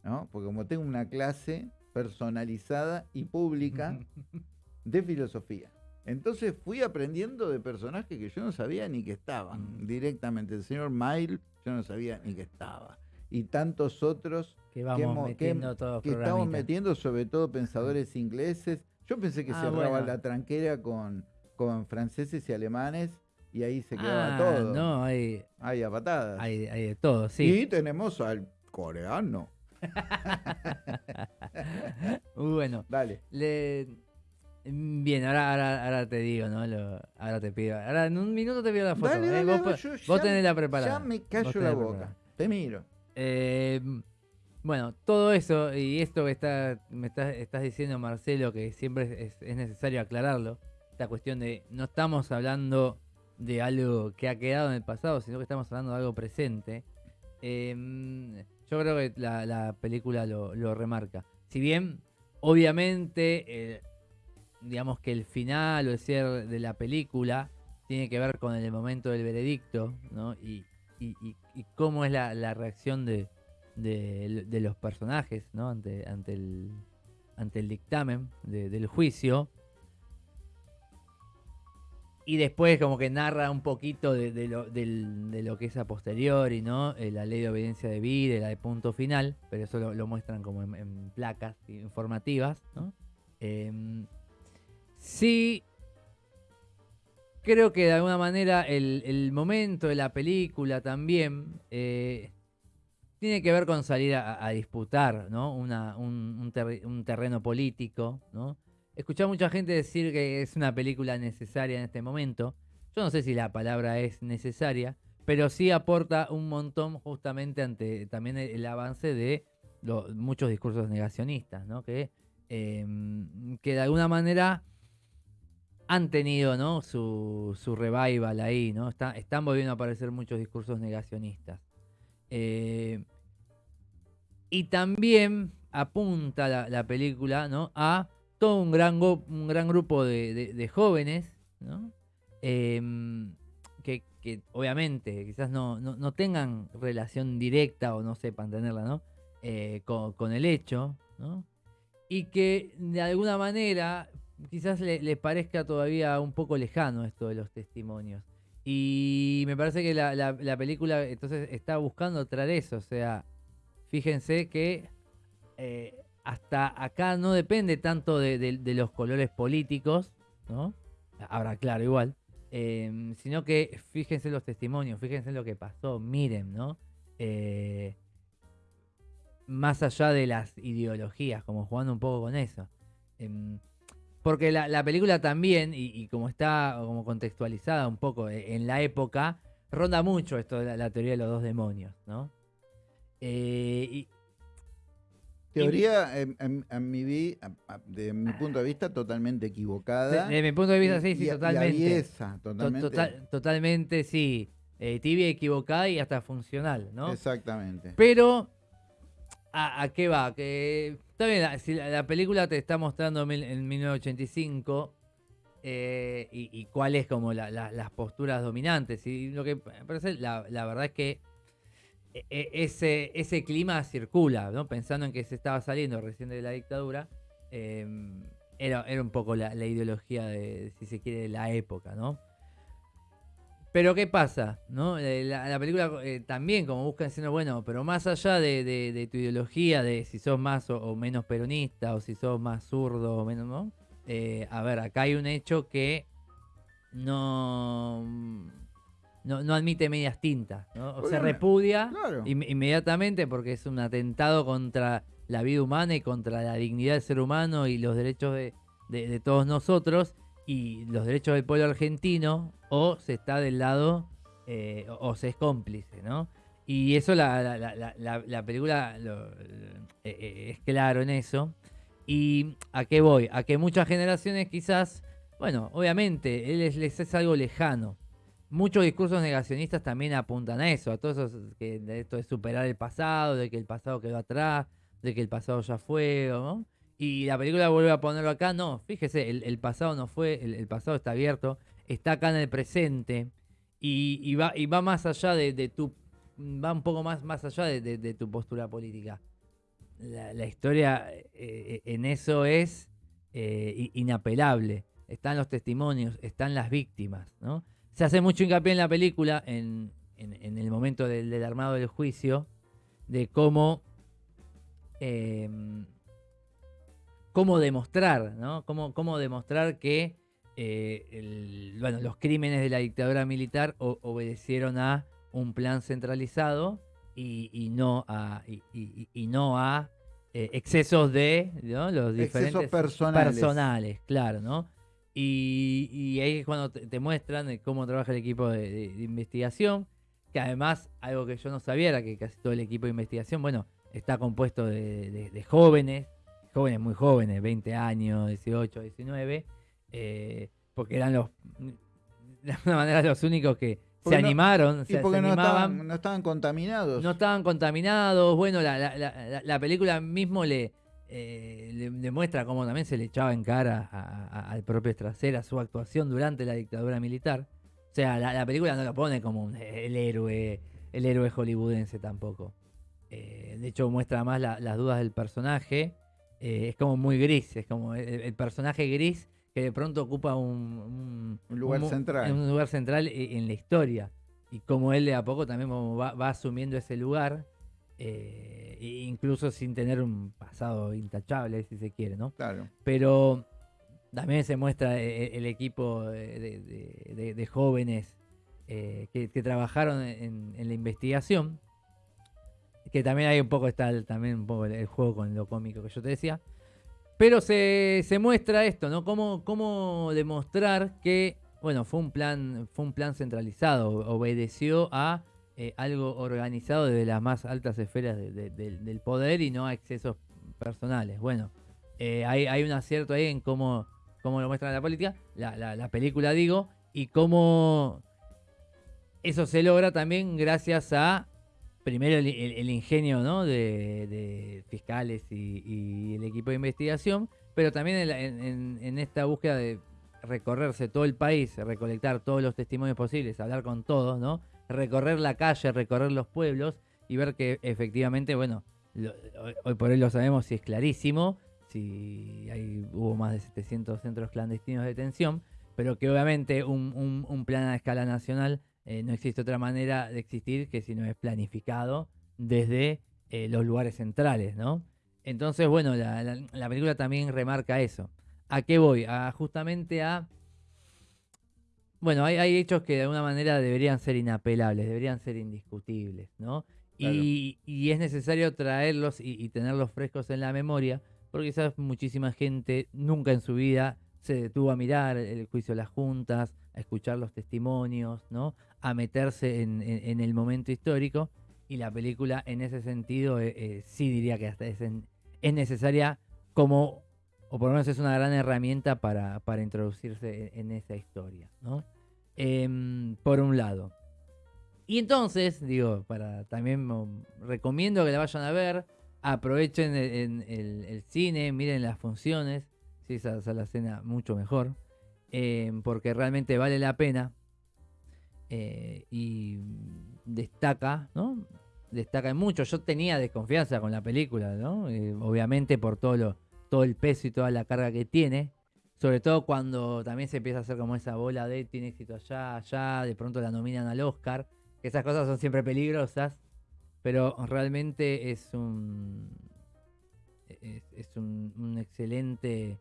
¿no? Porque como tengo una clase personalizada y pública *laughs* de filosofía. Entonces fui aprendiendo de personajes que yo no sabía ni que estaban Mm. directamente. El señor Mile, yo no sabía ni que estaba. Y tantos otros Que vamos hemos- metiendo todos que estamos metiendo, sobre todo pensadores ingleses. Yo pensé que Ah, cerraba bueno. la tranquera con, con franceses y alemanes y ahí se quedaba Ah, todo. no, hay, Ahí a patadas. hay, hay de todo, sí. Y tenemos al coreano. *laughs* Bueno, Dale. le... bien, ahora, ahora, ahora te digo, ¿no? Lo- ahora te pido. Ahora en un minuto te pido la foto. Dale, ¿eh? dale, vos, dale, po- yo vos ya- tenés la preparada. Ya me callo la preparada. boca. Te miro. Eh, bueno, todo eso y esto que está, me estás, estás diciendo, Marcelo, que siempre es, es necesario aclararlo, esta cuestión de no estamos hablando de algo que ha quedado en el pasado, sino que estamos hablando de algo presente. Eh, yo creo que la, la película lo, remarca. Si bien, obviamente, digamos que el final o el cierre de la película tiene que ver con el momento del veredicto, ¿no? Y, y- cómo es la, reacción de, de- los personajes, ¿no? Ante, ante, el, ante el dictamen de- del juicio. Y después como que narra un poquito de, lo, de lo que es a posteriori, ¿no? Eh, la ley de obediencia de vida, la de punto final, pero eso lo, muestran como en, placas informativas, ¿no? Em, sí, creo que de alguna manera el, el momento de la película también eh, tiene que ver con salir a, disputar, ¿no? Una- un, un terreno político, ¿no? Escuché a mucha gente decir que es una película necesaria en este momento. Yo no sé si la palabra es necesaria, pero sí aporta un montón justamente ante también el, el avance de muchos discursos negacionistas, ¿no? Que, em, que de alguna manera han tenido ¿no? su, su revival ahí, ¿no? Está- están volviendo a aparecer muchos discursos negacionistas. Eh, y también apunta la, la película ¿no? a todo un gran, un gran grupo de, jóvenes, ¿no? Em, que, obviamente quizás no, no, no tengan relación directa o no sepan tenerla, ¿no? Eh, con, el hecho, ¿no? Y que de alguna manera quizás le- les parezca todavía un poco lejano esto de los testimonios. Y me parece que la película entonces está buscando traer eso. O sea, fíjense que eh, hasta acá no depende tanto de, los colores políticos, ¿no? Ahora, claro, igual. eh, sino que fíjense los testimonios, fíjense lo que pasó, miren, ¿no? Eh, más allá de las ideologías, como jugando un poco con eso. Em, porque la, la película también, y, como está como contextualizada un poco eh, en la época, ronda mucho esto de la, teoría de los dos demonios, ¿no? Eh, Teoría, en mi vi, a- a- de mi punto de vista, totalmente equivocada. de, mi punto de vista, sí, y- sí, y- y totalmente. To- totalmente. total- totalmente, sí. Eh, tibia, equivocada y hasta funcional, ¿no? Exactamente. Pero, ¿a, a qué va? Que, está bien, la- si la, la película te está mostrando mil- en 1985 eh, y, y cuáles como la- la- las posturas dominantes. Y lo que me parece, la, verdad es que ese, ese clima circula, ¿no? Pensando en que se estaba saliendo recién de la dictadura, eh, era, era un poco la, la ideología de, si se quiere, de la época, ¿no? Pero ¿qué pasa? ¿no? Eh, La, la película eh, también como busca diciendo, bueno, pero más allá de, tu ideología, de si sos más o, o menos peronista, o si sos más zurdo o menos, ¿no? Eh, a ver, acá hay un hecho que no, no, no admite medias tintas, ¿no? O se repudia claro. in- inmediatamente porque es un atentado contra la vida humana y contra la dignidad del ser humano y los derechos de, de- de todos nosotros y los derechos del pueblo argentino o se está del lado eh, o, o se es cómplice, ¿no? Y eso la, la- la- la- la- la película lo- lo- eh, eh, es claro en eso. ¿Y a qué voy? A que muchas generaciones quizás, bueno, obviamente, él es- les es algo lejano. Muchos discursos negacionistas también apuntan a eso, a todo eso que esto de superar el pasado, de que el pasado quedó atrás, de que el pasado ya fue, ¿no? Y la película vuelve a ponerlo acá, no, fíjese, el, pasado no fue, el, pasado está abierto, está acá en el presente y, va, y va más allá de, tu, va un poco más, más allá de, tu postura política. La, historia eh, en eso es eh, inapelable. están los testimonios, están las víctimas, ¿no? Se hace mucho hincapié en la película, en, en, el momento del, del, armado del juicio, de cómo, em, cómo demostrar, ¿no? Cómo, cómo demostrar que eh, bueno, los crímenes de la dictadura militar obedecieron a un plan centralizado y, no a, y, no a eh, excesos de los diferentes personales. claro, ¿no? Y, ahí es cuando te, muestran cómo trabaja el equipo de, investigación, que además, algo que yo no sabía era que casi todo el equipo de investigación, bueno, está compuesto de, jóvenes, jóvenes muy jóvenes, 20 años, 18, 19, eh, porque eran los, *laughs* de alguna manera, los únicos que se animaron. Y porque no, estaban, contaminados. No estaban contaminados. Bueno, la, película mismo le, eh, le, demuestra cómo también se le echaba en cara al propio Estracera su actuación durante la dictadura militar. O sea, la, película no lo pone como el héroe, el héroe hollywoodense tampoco. Eh, de hecho, muestra más las dudas del personaje. es como muy gris, es como el personaje gris que de pronto ocupa un, lugar central. Un lugar central e, en la historia. Y como él de a poco también va, asumiendo ese lugar, eh, incluso sin tener un pasado intachable, si se quiere, ¿no? Claro. Pero también se muestra eh, el, equipo de, jóvenes eh, que, trabajaron en, la investigación. Que también hay un poco, está también un poco el juego con lo cómico que yo te decía. Pero se, muestra esto, ¿no? Cómo, cómo demostrar que, bueno, fue un plan, fue un plan centralizado, obedeció a eh, algo organizado desde las más altas esferas del poder y no a excesos personales. Bueno, eh, hay, un acierto ahí en cómo, cómo lo muestra la política, la, película digo, y cómo eso se logra también gracias a primero el, ingenio ¿no? de, fiscales y, el equipo de investigación, pero también en, esta búsqueda de recorrerse todo el país, recolectar todos los testimonios posibles, hablar con todos, ¿no? Recorrer la calle, recorrer los pueblos y ver que efectivamente, bueno, hoy por hoy lo sabemos si es clarísimo, si hay, hubo más de 700 centros clandestinos de detención, pero que obviamente un, plan a escala nacional eh, no existe otra manera de existir que si no es planificado desde eh, los lugares centrales, ¿no? Entonces, bueno, la, película también remarca eso. ¿A qué voy? Justamente a... Bueno, hay, hechos que de alguna manera deberían ser inapelables, deberían ser indiscutibles, ¿no? Y, es necesario traerlos y, y, tenerlos frescos en la memoria, porque quizás muchísima gente nunca en su vida se detuvo a mirar el juicio de las juntas, a escuchar los testimonios, ¿no? a meterse en, el momento histórico y la película en ese sentido eh, eh, sí diría que hasta es, necesaria como, o por lo menos es una gran herramienta para, introducirse en, esa historia, ¿no? Em, por un lado. Y entonces, digo, para también recomiendo que la vayan a ver, aprovechen el, cine, miren las funciones, si esa es la escena mucho mejor, em, porque realmente vale la pena. Eh, y destaca, ¿no? Destaca mucho. Yo tenía desconfianza con la película, ¿no? Eh, obviamente por todo, lo, todo el peso y toda la carga que tiene. Sobre todo cuando también se empieza a hacer como esa bola de tiene éxito allá, allá, de pronto la nominan al Oscar. Esas cosas son siempre peligrosas, pero realmente es un es, un, excelente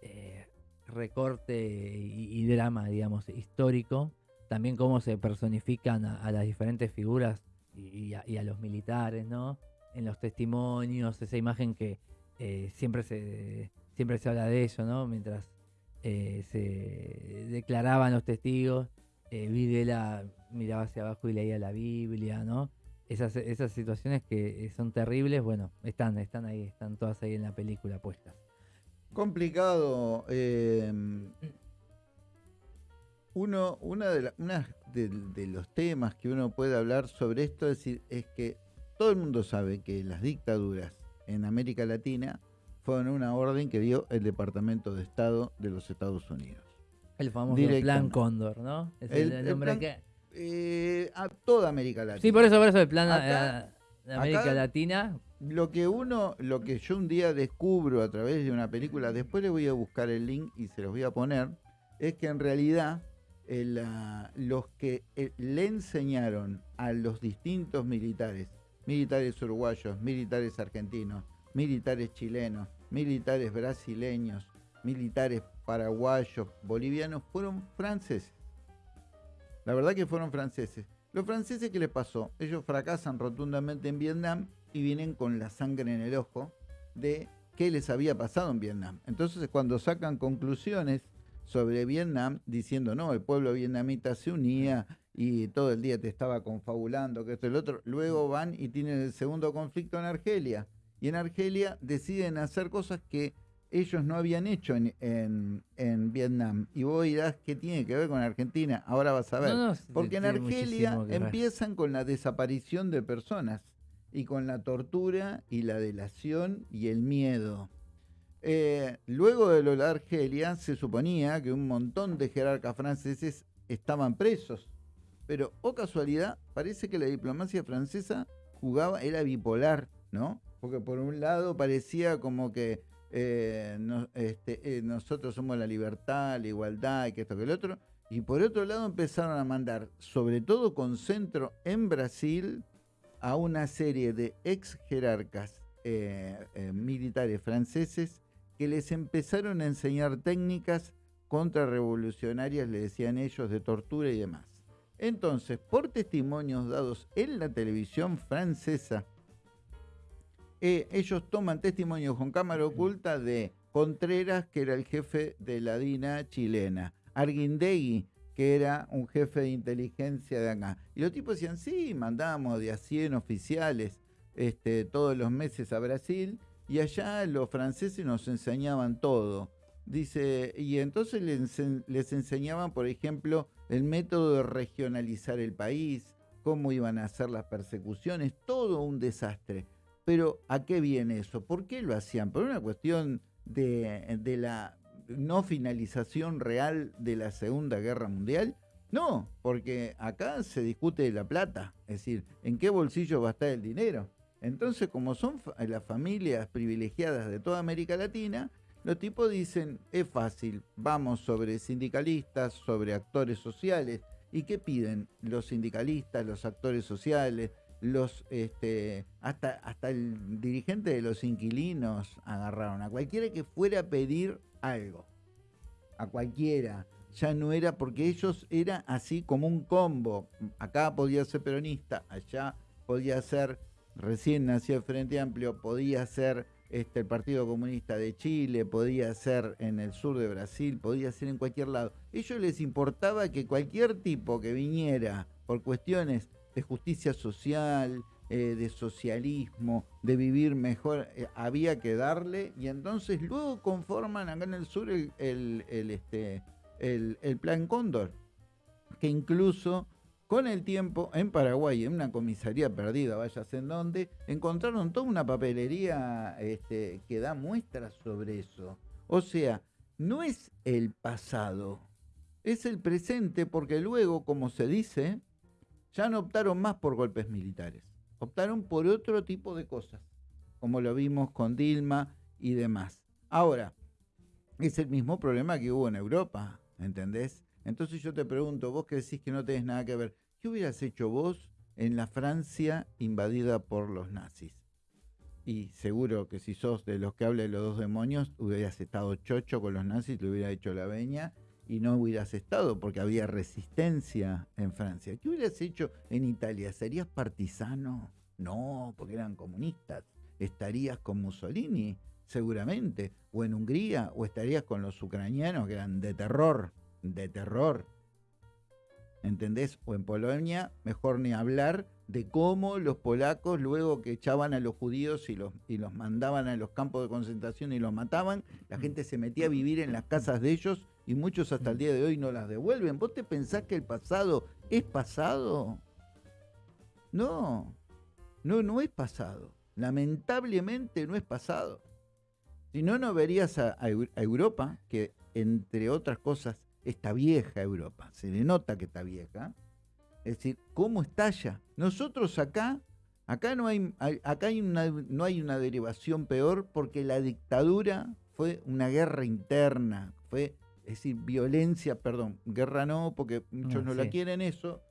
eh, recorte y, drama, digamos, histórico también cómo se personifican a, las diferentes figuras y, a, los militares, ¿no? En los testimonios, esa imagen que eh, siempre, se, siempre se habla de eso, ¿no? Mientras eh, se declaraban los testigos, eh, Videla miraba hacia abajo y leía la Biblia, ¿no? Esas, esas situaciones que son terribles, bueno, están, están ahí, están todas ahí en la película puestas. Complicado. Eh, uno, una de, de, los temas que uno puede hablar sobre esto es, decir, es que todo el mundo sabe que las dictaduras en América Latina fueron una orden que dio el Departamento de Estado de los Estados Unidos. El famoso Plan Cóndor, ¿no? Es el, nombre que... Eh, a toda América Latina. Sí, por eso, por eso el plan... de América Latina. Lo que uno, lo que yo un día descubro a través de una película, después le voy a buscar el link y se los voy a poner, es que en realidad los que eh, le enseñaron a los distintos militares, militares uruguayos, militares argentinos, militares chilenos, militares brasileños, militares paraguayos, bolivianos, fueron franceses. La verdad que fueron franceses. Los franceses, ¿qué les pasó? Ellos fracasan rotundamente en Vietnam y vienen con la sangre en el ojo de qué les había pasado en Vietnam. Entonces, cuando sacan conclusiones sobre Vietnam, diciendo, no, el pueblo vietnamita se unía y todo el día te estaba confabulando, que esto y lo otro, luego van y tienen el segundo conflicto en Argelia. Y en Argelia deciden hacer cosas que ellos no habían hecho en, Vietnam. Y vos dirás, ¿qué tiene que ver con Argentina? Ahora vas a ver. Porque en Argelia empiezan con la desaparición de personas y con la tortura y la delación y el miedo. Eh, luego de lo de Argelia se suponía que un montón de jerarcas franceses estaban presos. Pero, o casualidad, parece que la diplomacia francesa jugaba, era bipolar, ¿no? Porque por un lado parecía como que eh, este, eh, nosotros somos la libertad, la igualdad, y que esto que el otro. Y por otro lado empezaron a mandar, sobre todo con centro en Brasil, a una serie de ex jerarcas eh, militares franceses que les empezaron a enseñar técnicas contrarrevolucionarias, le decían ellos, de tortura y demás. Entonces, por testimonios dados en la televisión francesa, eh, ellos toman testimonios con cámara oculta de Contreras, que era el jefe de la DINA chilena, Arguindegui, que era un jefe de inteligencia de acá. Y los tipos decían, sí, mandamos de a 100 oficiales este, todos los meses a Brasil, y allá los franceses nos enseñaban todo. Dice, y entonces les, les enseñaban, por ejemplo, el método de regionalizar el país, cómo iban a hacer las persecuciones, todo un desastre. Pero ¿a qué viene eso? ¿Por qué lo hacían? ¿Por una cuestión de, la no finalización real de la Segunda Guerra Mundial? No, porque acá se discute de la plata, es decir, ¿en qué bolsillo va a estar el dinero? Entonces, como son las familias privilegiadas de toda América Latina, los tipos dicen, es fácil, vamos sobre sindicalistas, sobre actores sociales. ¿Y qué piden los sindicalistas, los actores sociales, los este, hasta, hasta el dirigente de los inquilinos agarraron a cualquiera que fuera a pedir algo. A cualquiera. Ya no era porque ellos era así como un combo. Acá podía ser peronista, allá podía ser, recién nació el Frente Amplio, podía ser este, el Partido Comunista de Chile, podía ser en el sur de Brasil, podía ser en cualquier lado. ellos les importaba que cualquier tipo que viniera por cuestiones de justicia social, eh, de socialismo, de vivir mejor, eh, había que darle, y entonces luego conforman acá en el sur el, este, el, plan Cóndor, que incluso con el tiempo en Paraguay, en una comisaría perdida, vayas en donde, encontraron toda una papelería este, que da muestras sobre eso. O sea, no es el pasado, es el presente, porque luego, como se dice, ya no optaron más por golpes militares, optaron por otro tipo de cosas, como lo vimos con Dilma y demás. Ahora, es el mismo problema que hubo en Europa, ¿entendés? Entonces yo te pregunto, vos que decís que no tenés nada que ver, ¿qué hubieras hecho vos en la Francia invadida por los nazis? Y seguro que si sos de los que habla de los dos demonios, hubieras estado chocho con los nazis, te hubiera hecho la veña y no hubieras estado porque había resistencia en Francia. ¿Qué hubieras hecho en Italia? ¿Serías partisano? No, porque eran comunistas. ¿Estarías con Mussolini? Seguramente. ¿O en Hungría? ¿O estarías con los ucranianos que eran de terror? De terror. ¿Entendés? O en Polonia, mejor ni hablar de cómo los polacos, luego que echaban a los judíos y los, y los mandaban a los campos de concentración y los mataban, la gente se metía a vivir en las casas de ellos y muchos hasta el día de hoy no las devuelven. ¿Vos te pensás que el pasado es pasado? No, no, no es pasado. Lamentablemente no es pasado. Si no, no verías a, Europa, que entre otras cosas está vieja Europa, se le nota que está vieja. Es decir, ¿cómo estalla? Nosotros acá Acá no hay, acá hay una, no hay una derivación peor porque la dictadura fue una guerra interna, fue, es decir, violencia, perdón, guerra no, porque muchos Ah, no la quieren eso.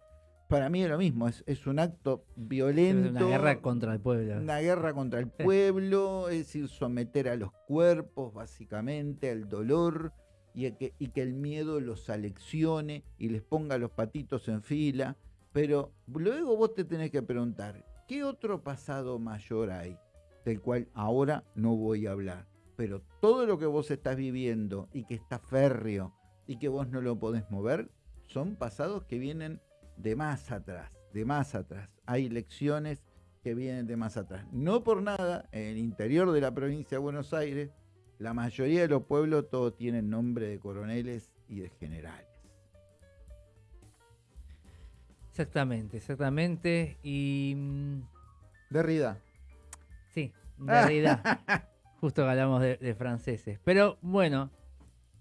Para mí es lo mismo, es, es un acto violento. una guerra contra el pueblo. Una guerra contra el pueblo, es decir, someter a los cuerpos, básicamente, al dolor, y que el miedo los aleccione y les ponga los patitos en fila. Pero luego vos te tenés que preguntar, ¿qué otro pasado mayor hay? Del cual ahora no voy a hablar. Pero todo lo que vos estás viviendo y que está férreo y que vos no lo podés mover, son pasados que vienen de más atrás, de más atrás. Hay lecciones que vienen de más atrás. No por nada, en el interior de la provincia de Buenos Aires, la mayoría de los pueblos todos tienen nombre de coroneles y de generales. Exactamente, exactamente. Y mm, Derrida. sí, *laughs* Derrida. Justo que hablamos de, de franceses. Pero bueno,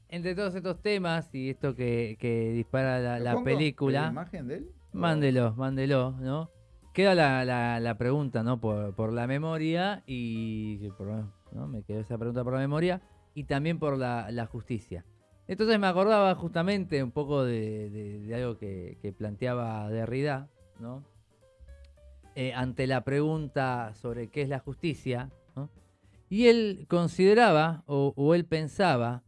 entre todos estos temas y esto que, que dispara la, ¿Lo la película, ¿La imagen de él? mándelo, mándelo, ¿no? Queda la, la- la pregunta, ¿no? Por, por la memoria y por- ¿no? me quedó esa pregunta por la memoria y también por la, justicia. Entonces me acordaba justamente un poco de, algo que, planteaba Derrida, ¿no? Eh, ante la pregunta sobre qué es la justicia. Y él consideraba, o, él pensaba.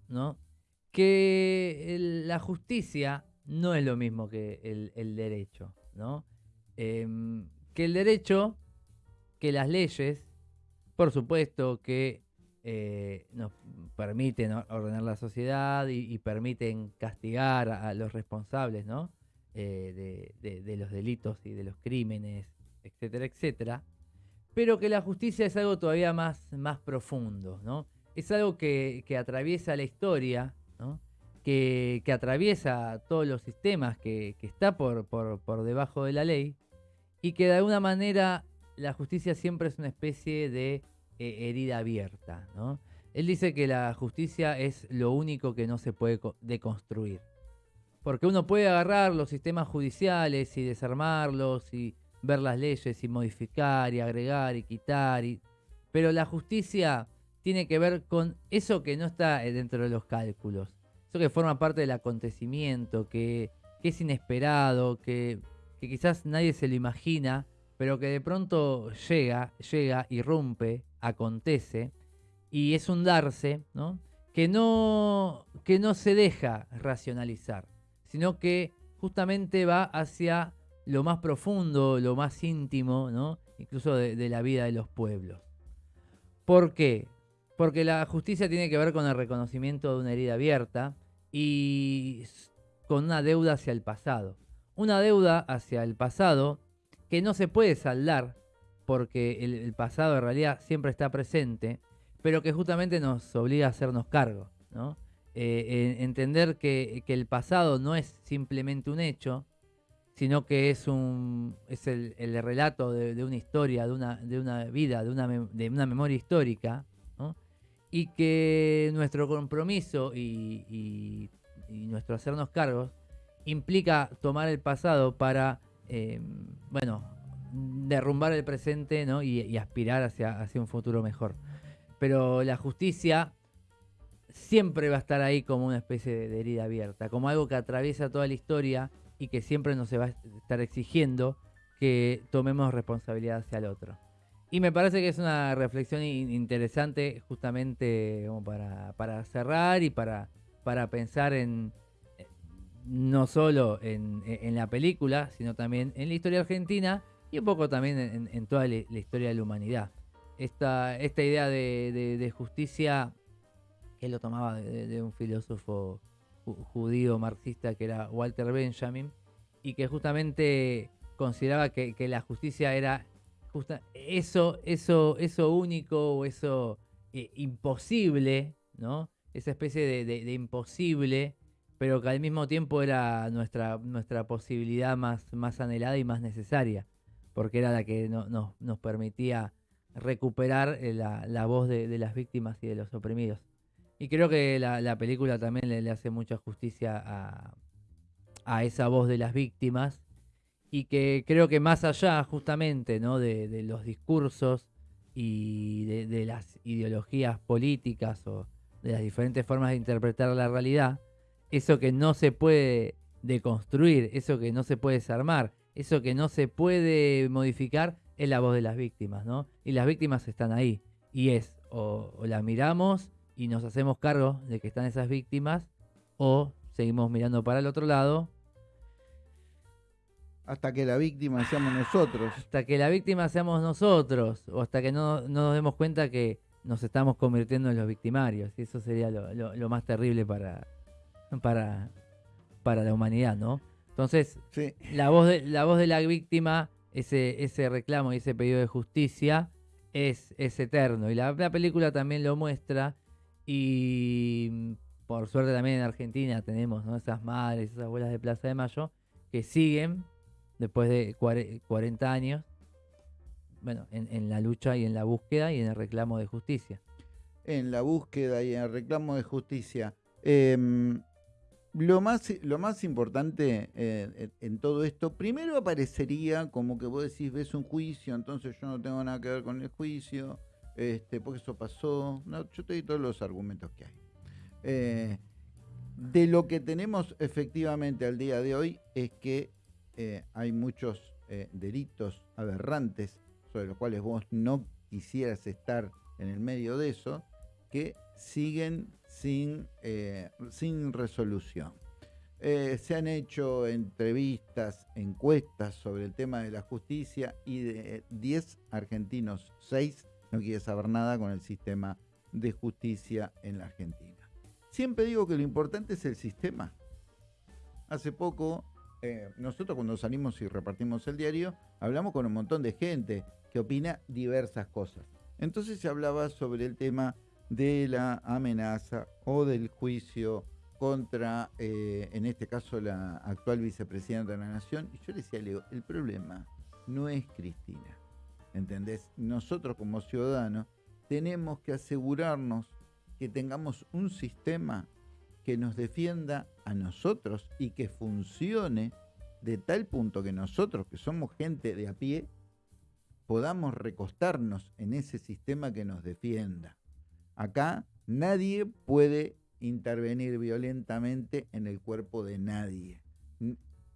Que la justicia no es lo mismo que el, el derecho, ¿no? Em, que el derecho, que las leyes, por supuesto que eh, nos permiten or- ordenar la sociedad y, permiten castigar a, los responsables, ¿no? Eh, de, los delitos y de los crímenes, etcétera, etcétera. Pero que la justicia es algo todavía más, más profundo, ¿no? Es algo que, atraviesa la historia, ¿no? que, que atraviesa todos los sistemas, que, que está por, por, por debajo de la ley, y que de alguna manera la justicia siempre es una especie de eh, herida abierta. ¿no? Él dice que la justicia es lo único que no se puede co- deconstruir. Porque uno puede agarrar los sistemas judiciales y desarmarlos y ver las leyes y modificar y agregar y quitar. Pero la justicia tiene que ver con eso que no está eh, dentro de los cálculos. Eso que forma parte del acontecimiento, que, es inesperado, que quizás nadie se lo imagina, pero que de pronto llega, llega, irrumpe, acontece, y es un darse, ¿no? Que no, que no se deja racionalizar, sino que justamente va hacia lo más profundo, lo más íntimo, ¿no? Incluso de, de la vida de los pueblos. ¿Por qué? Porque la justicia tiene que ver con el reconocimiento de una herida abierta y con una deuda hacia el pasado. Una deuda hacia el pasado que no se puede saldar porque el, pasado en realidad siempre está presente, pero que justamente nos obliga a hacernos cargo, ¿no? Eh, en- entender que, el pasado no es simplemente un hecho, sino que es un es el, el relato de, una historia, de una, de una vida, de una, de una memoria histórica, ¿no? y que nuestro compromiso y, y- y nuestro hacernos cargos implica tomar el pasado para, eh, bueno, derrumbar el presente ¿no? y, aspirar hacia, hacia un futuro mejor. Pero la justicia siempre va a estar ahí como una especie de, herida abierta, como algo que atraviesa toda la historia y que siempre nos va a estar exigiendo que tomemos responsabilidad hacia el otro. Y me parece que es una reflexión in- interesante justamente como para, para cerrar y para, para pensar en no solo en, en la película, sino también en la historia argentina y un poco también en, toda la, historia de la humanidad. Esta, esta idea de, de- justicia que lo tomaba de, un filósofo ju- judío marxista que era Walter Benjamin y que justamente consideraba que, que la justicia era justa- eso, eso, eso único o eso eh, imposible, ¿no? Esa especie de- de imposible, pero que al mismo tiempo era nuestra, nuestra posibilidad más, más anhelada y más necesaria, porque era la que no- nos- nos permitía recuperar eh, la, la voz de, de las víctimas y de los oprimidos. Y creo que la, la película también le, hace mucha justicia a, a esa voz de las víctimas y que creo que más allá justamente ¿no? de, los discursos y de, las ideologías políticas o de las diferentes formas de interpretar la realidad, eso que no se puede deconstruir, eso que no se puede desarmar, eso que no se puede modificar, es la voz de las víctimas, ¿no? Y las víctimas están ahí. Y es, o, o las miramos y nos hacemos cargo de que están esas víctimas, o seguimos mirando para el otro lado. Hasta que la víctima seamos nosotros. Hasta que la víctima seamos nosotros, o hasta que no, nos demos cuenta que nos estamos convirtiendo en los victimarios. Y eso sería lo, más terrible para, para, para la humanidad, ¿no? Entonces, la, voz de, la voz de la víctima, ese, ese reclamo y ese pedido de justicia, es, es eterno. Y la, la película también lo muestra. Y por suerte también en Argentina tenemos esas madres, esas abuelas de Plaza de Mayo, que siguen después de 40 años, bueno, en, la lucha y en la búsqueda y en el reclamo de justicia. En la búsqueda y en el reclamo de justicia. Em, lo, más, lo más importante eh, en todo esto, primero aparecería como que vos decís, ves un juicio, entonces yo no tengo nada que ver con el juicio, este, porque eso pasó. No, yo te doy todos los argumentos que hay. Eh, de lo que tenemos efectivamente al día de hoy es que eh, hay muchos delitos aberrantes sobre los cuales vos no quisieras estar en el medio de eso, que siguen sin, sin resolución. se han hecho entrevistas, encuestas sobre el tema de la justicia y de 10 argentinos, 6 no quieren saber nada con el sistema de justicia en la Argentina. Siempre digo que lo importante es el sistema. Hace poco, eh, nosotros cuando salimos y repartimos el diario, hablamos con un montón de gente que opina diversas cosas. Entonces se hablaba sobre el tema de la amenaza o del juicio contra, eh, en este caso, la actual vicepresidenta de la Nación. Y yo le decía, Leo, el problema no es Cristina. ¿Entendés? Nosotros como ciudadanos tenemos que asegurarnos que tengamos un sistema que nos defienda a nosotros y que funcione de tal punto que nosotros, que somos gente de a pie, podamos recostarnos en ese sistema que nos defienda. Acá nadie puede intervenir violentamente en el cuerpo de nadie.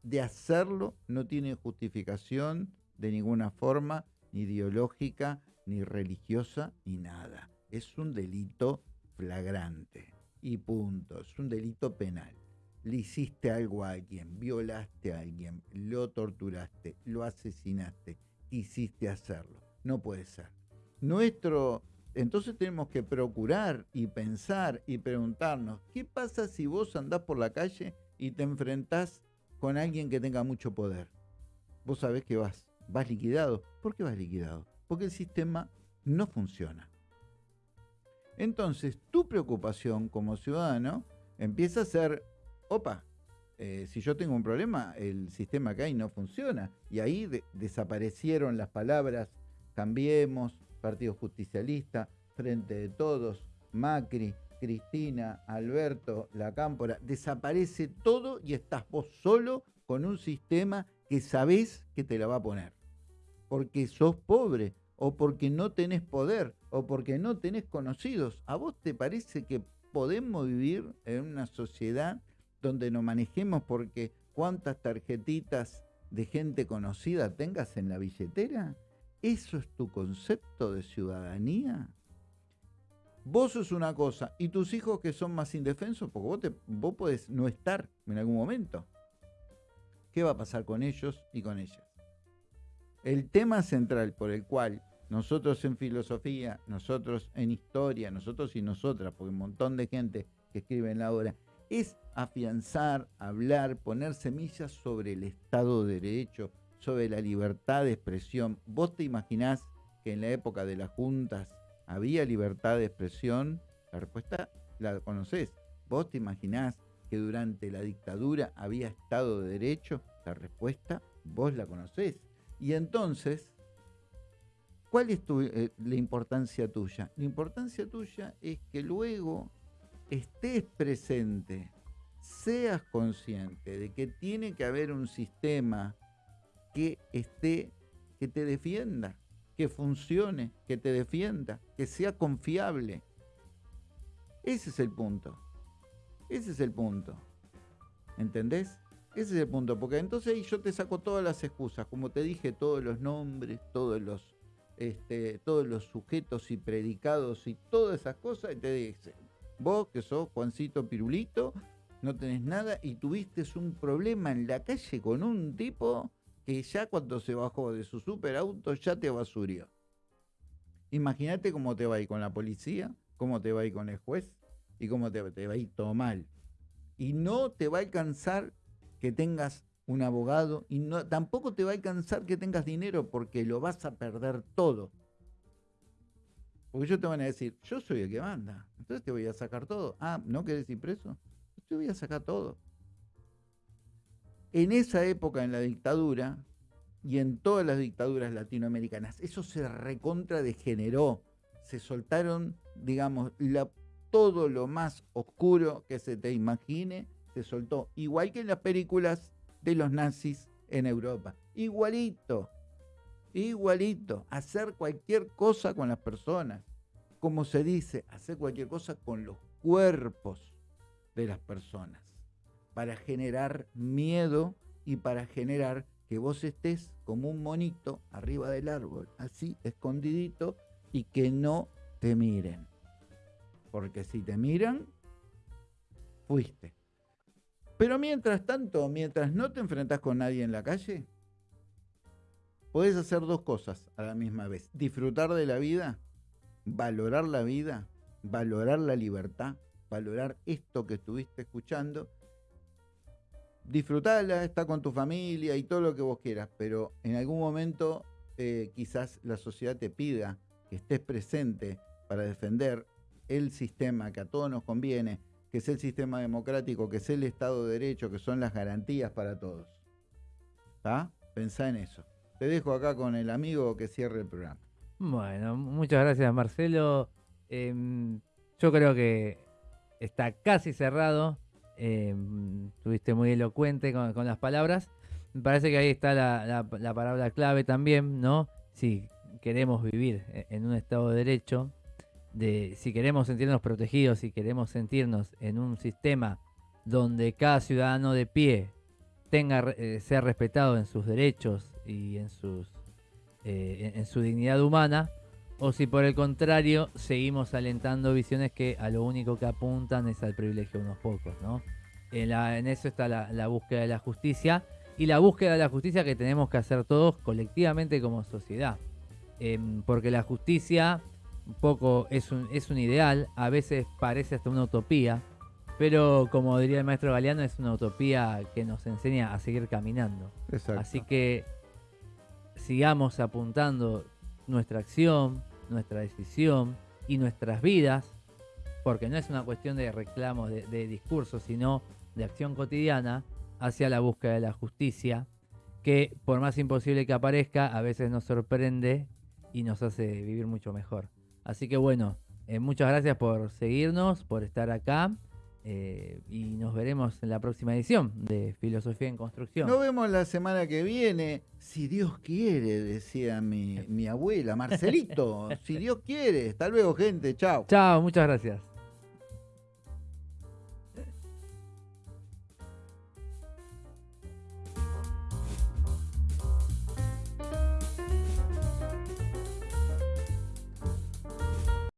De hacerlo no tiene justificación de ninguna forma, ni ideológica, ni religiosa, ni nada. Es un delito flagrante y punto. Es un delito penal. Le hiciste algo a alguien, violaste a alguien, lo torturaste, lo asesinaste, quisiste hacerlo. No puede ser. Nuestro, entonces tenemos que procurar y pensar y preguntarnos, ¿qué pasa si vos andás por la calle y te enfrentás con alguien que tenga mucho poder? Vos sabés que vas, vas liquidado. ¿Por qué vas liquidado? Porque el sistema no funciona. Entonces, tu preocupación como ciudadano empieza a ser, opa, eh, si yo tengo un problema, el sistema que hay no funciona. Y ahí desaparecieron las palabras Cambiemos, Partido Justicialista, Frente de Todos, Macri, Cristina, Alberto, La Cámpora. Desaparece todo y estás vos solo con un sistema que sabés que te la va a poner. Porque sos pobre, o porque no tenés poder, o porque no tenés conocidos. ¿A vos te parece que podemos vivir en una sociedad donde nos manejemos porque cuántas tarjetitas de gente conocida tengas en la billetera? ¿Eso es tu concepto de ciudadanía? Vos sos una cosa y tus hijos que son más indefensos, porque vos, te, vos podés no estar en algún momento. ¿Qué va a pasar con ellos y con ellas? El tema central por el cual nosotros en filosofía, nosotros en historia, nosotros y nosotras, porque un montón de gente que escribe en la obra, es afianzar, hablar, poner semillas sobre el Estado de Derecho, sobre la libertad de expresión. ¿Vos te imaginás que en la época de las juntas había libertad de expresión? La respuesta la conocés. ¿Vos te imaginás que durante la dictadura había Estado de Derecho? La respuesta vos la conocés. Y entonces ¿Cuál es eh, la importancia tuya? La importancia tuya es que luego estés presente, seas consciente de que tiene que haber un sistema que esté, que te defienda, que funcione, que te defienda, que sea confiable. Ese es el punto. Ese es el punto. ¿Entendés? Ese es el punto, porque entonces ahí yo te saco todas las excusas, como te dije, todos los nombres, todos los, este, todos los sujetos y predicados y todas esas cosas, y te dice, vos que sos Juancito Pirulito, no tenés nada y tuviste un problema en la calle con un tipo que ya cuando se bajó de su superauto ya te basurió. Imagínate cómo te va a ir con la policía, cómo te va a ir con el juez y cómo te, va a ir todo mal. Y no te va a alcanzar que tengas un abogado y no, tampoco te va a alcanzar que tengas dinero porque lo vas a perder todo. Porque ellos te van a decir, yo soy el que manda, entonces te voy a sacar todo. Ah, ¿no querés ir preso? Te voy a sacar todo. En esa época, en la dictadura, y en todas las dictaduras latinoamericanas, eso se recontra degeneró. Se soltaron, digamos, todo lo más oscuro que se te imagine, se soltó. Igual que en las películas de los nazis en Europa. Igualito. Igualito. Hacer cualquier cosa con las personas. Como se dice, hacer cualquier cosa con los cuerpos de las personas, para generar miedo y para generar que vos estés como un monito arriba del árbol, así escondidito, y que no te miren. Porque si te miran, fuiste. Pero mientras tanto, mientras no te enfrentas con nadie en la calle, puedes hacer dos cosas a la misma vez. Disfrutar de la vida, valorar la vida, valorar la libertad valorar esto que estuviste escuchando. Disfrutala, está con tu familia y todo lo que vos quieras, pero en algún momento eh, quizás la sociedad te pida que estés presente para defender el sistema que a todos nos conviene, que es el sistema democrático, que es el Estado de Derecho, que son las garantías para todos. ¿Está? Pensá en eso. Te dejo acá con el amigo que cierre el programa. Bueno, muchas gracias Marcelo. Em, yo creo que está casi cerrado. Eh, estuviste muy elocuente con, las palabras. Me parece que ahí está la, palabra clave también, ¿no? Si queremos vivir e, en un Estado de Derecho, de, si queremos sentirnos protegidos, si queremos sentirnos en un sistema donde cada ciudadano de pie tenga eh, sea respetado en sus derechos y en sus eh, en su dignidad humana, o si por el contrario seguimos alentando visiones que a lo único que apuntan es al privilegio de unos pocos, ¿no? En, eso está la, búsqueda de la justicia y la búsqueda de la justicia que tenemos que hacer todos colectivamente como sociedad. Em, porque la justicia un poco es un, es un ideal, a veces parece hasta una utopía, pero como diría el maestro Galeano, es una utopía que nos enseña a seguir caminando. Así que sigamos apuntando nuestra acción, nuestra decisión y nuestras vidas, porque no es una cuestión de reclamos, de, de discurso, sino de acción cotidiana hacia la búsqueda de la justicia, que por más imposible que aparezca, a veces nos sorprende y nos hace vivir mucho mejor. Así que bueno, eh, muchas gracias por seguirnos, por estar acá. Eh, y nos veremos en la próxima edición de Filosofía en Construcción. Nos vemos la semana que viene, si Dios quiere, decía mi, mi abuela, Marcelito, *laughs* si Dios quiere. Hasta luego, gente, chao. Chao, muchas gracias.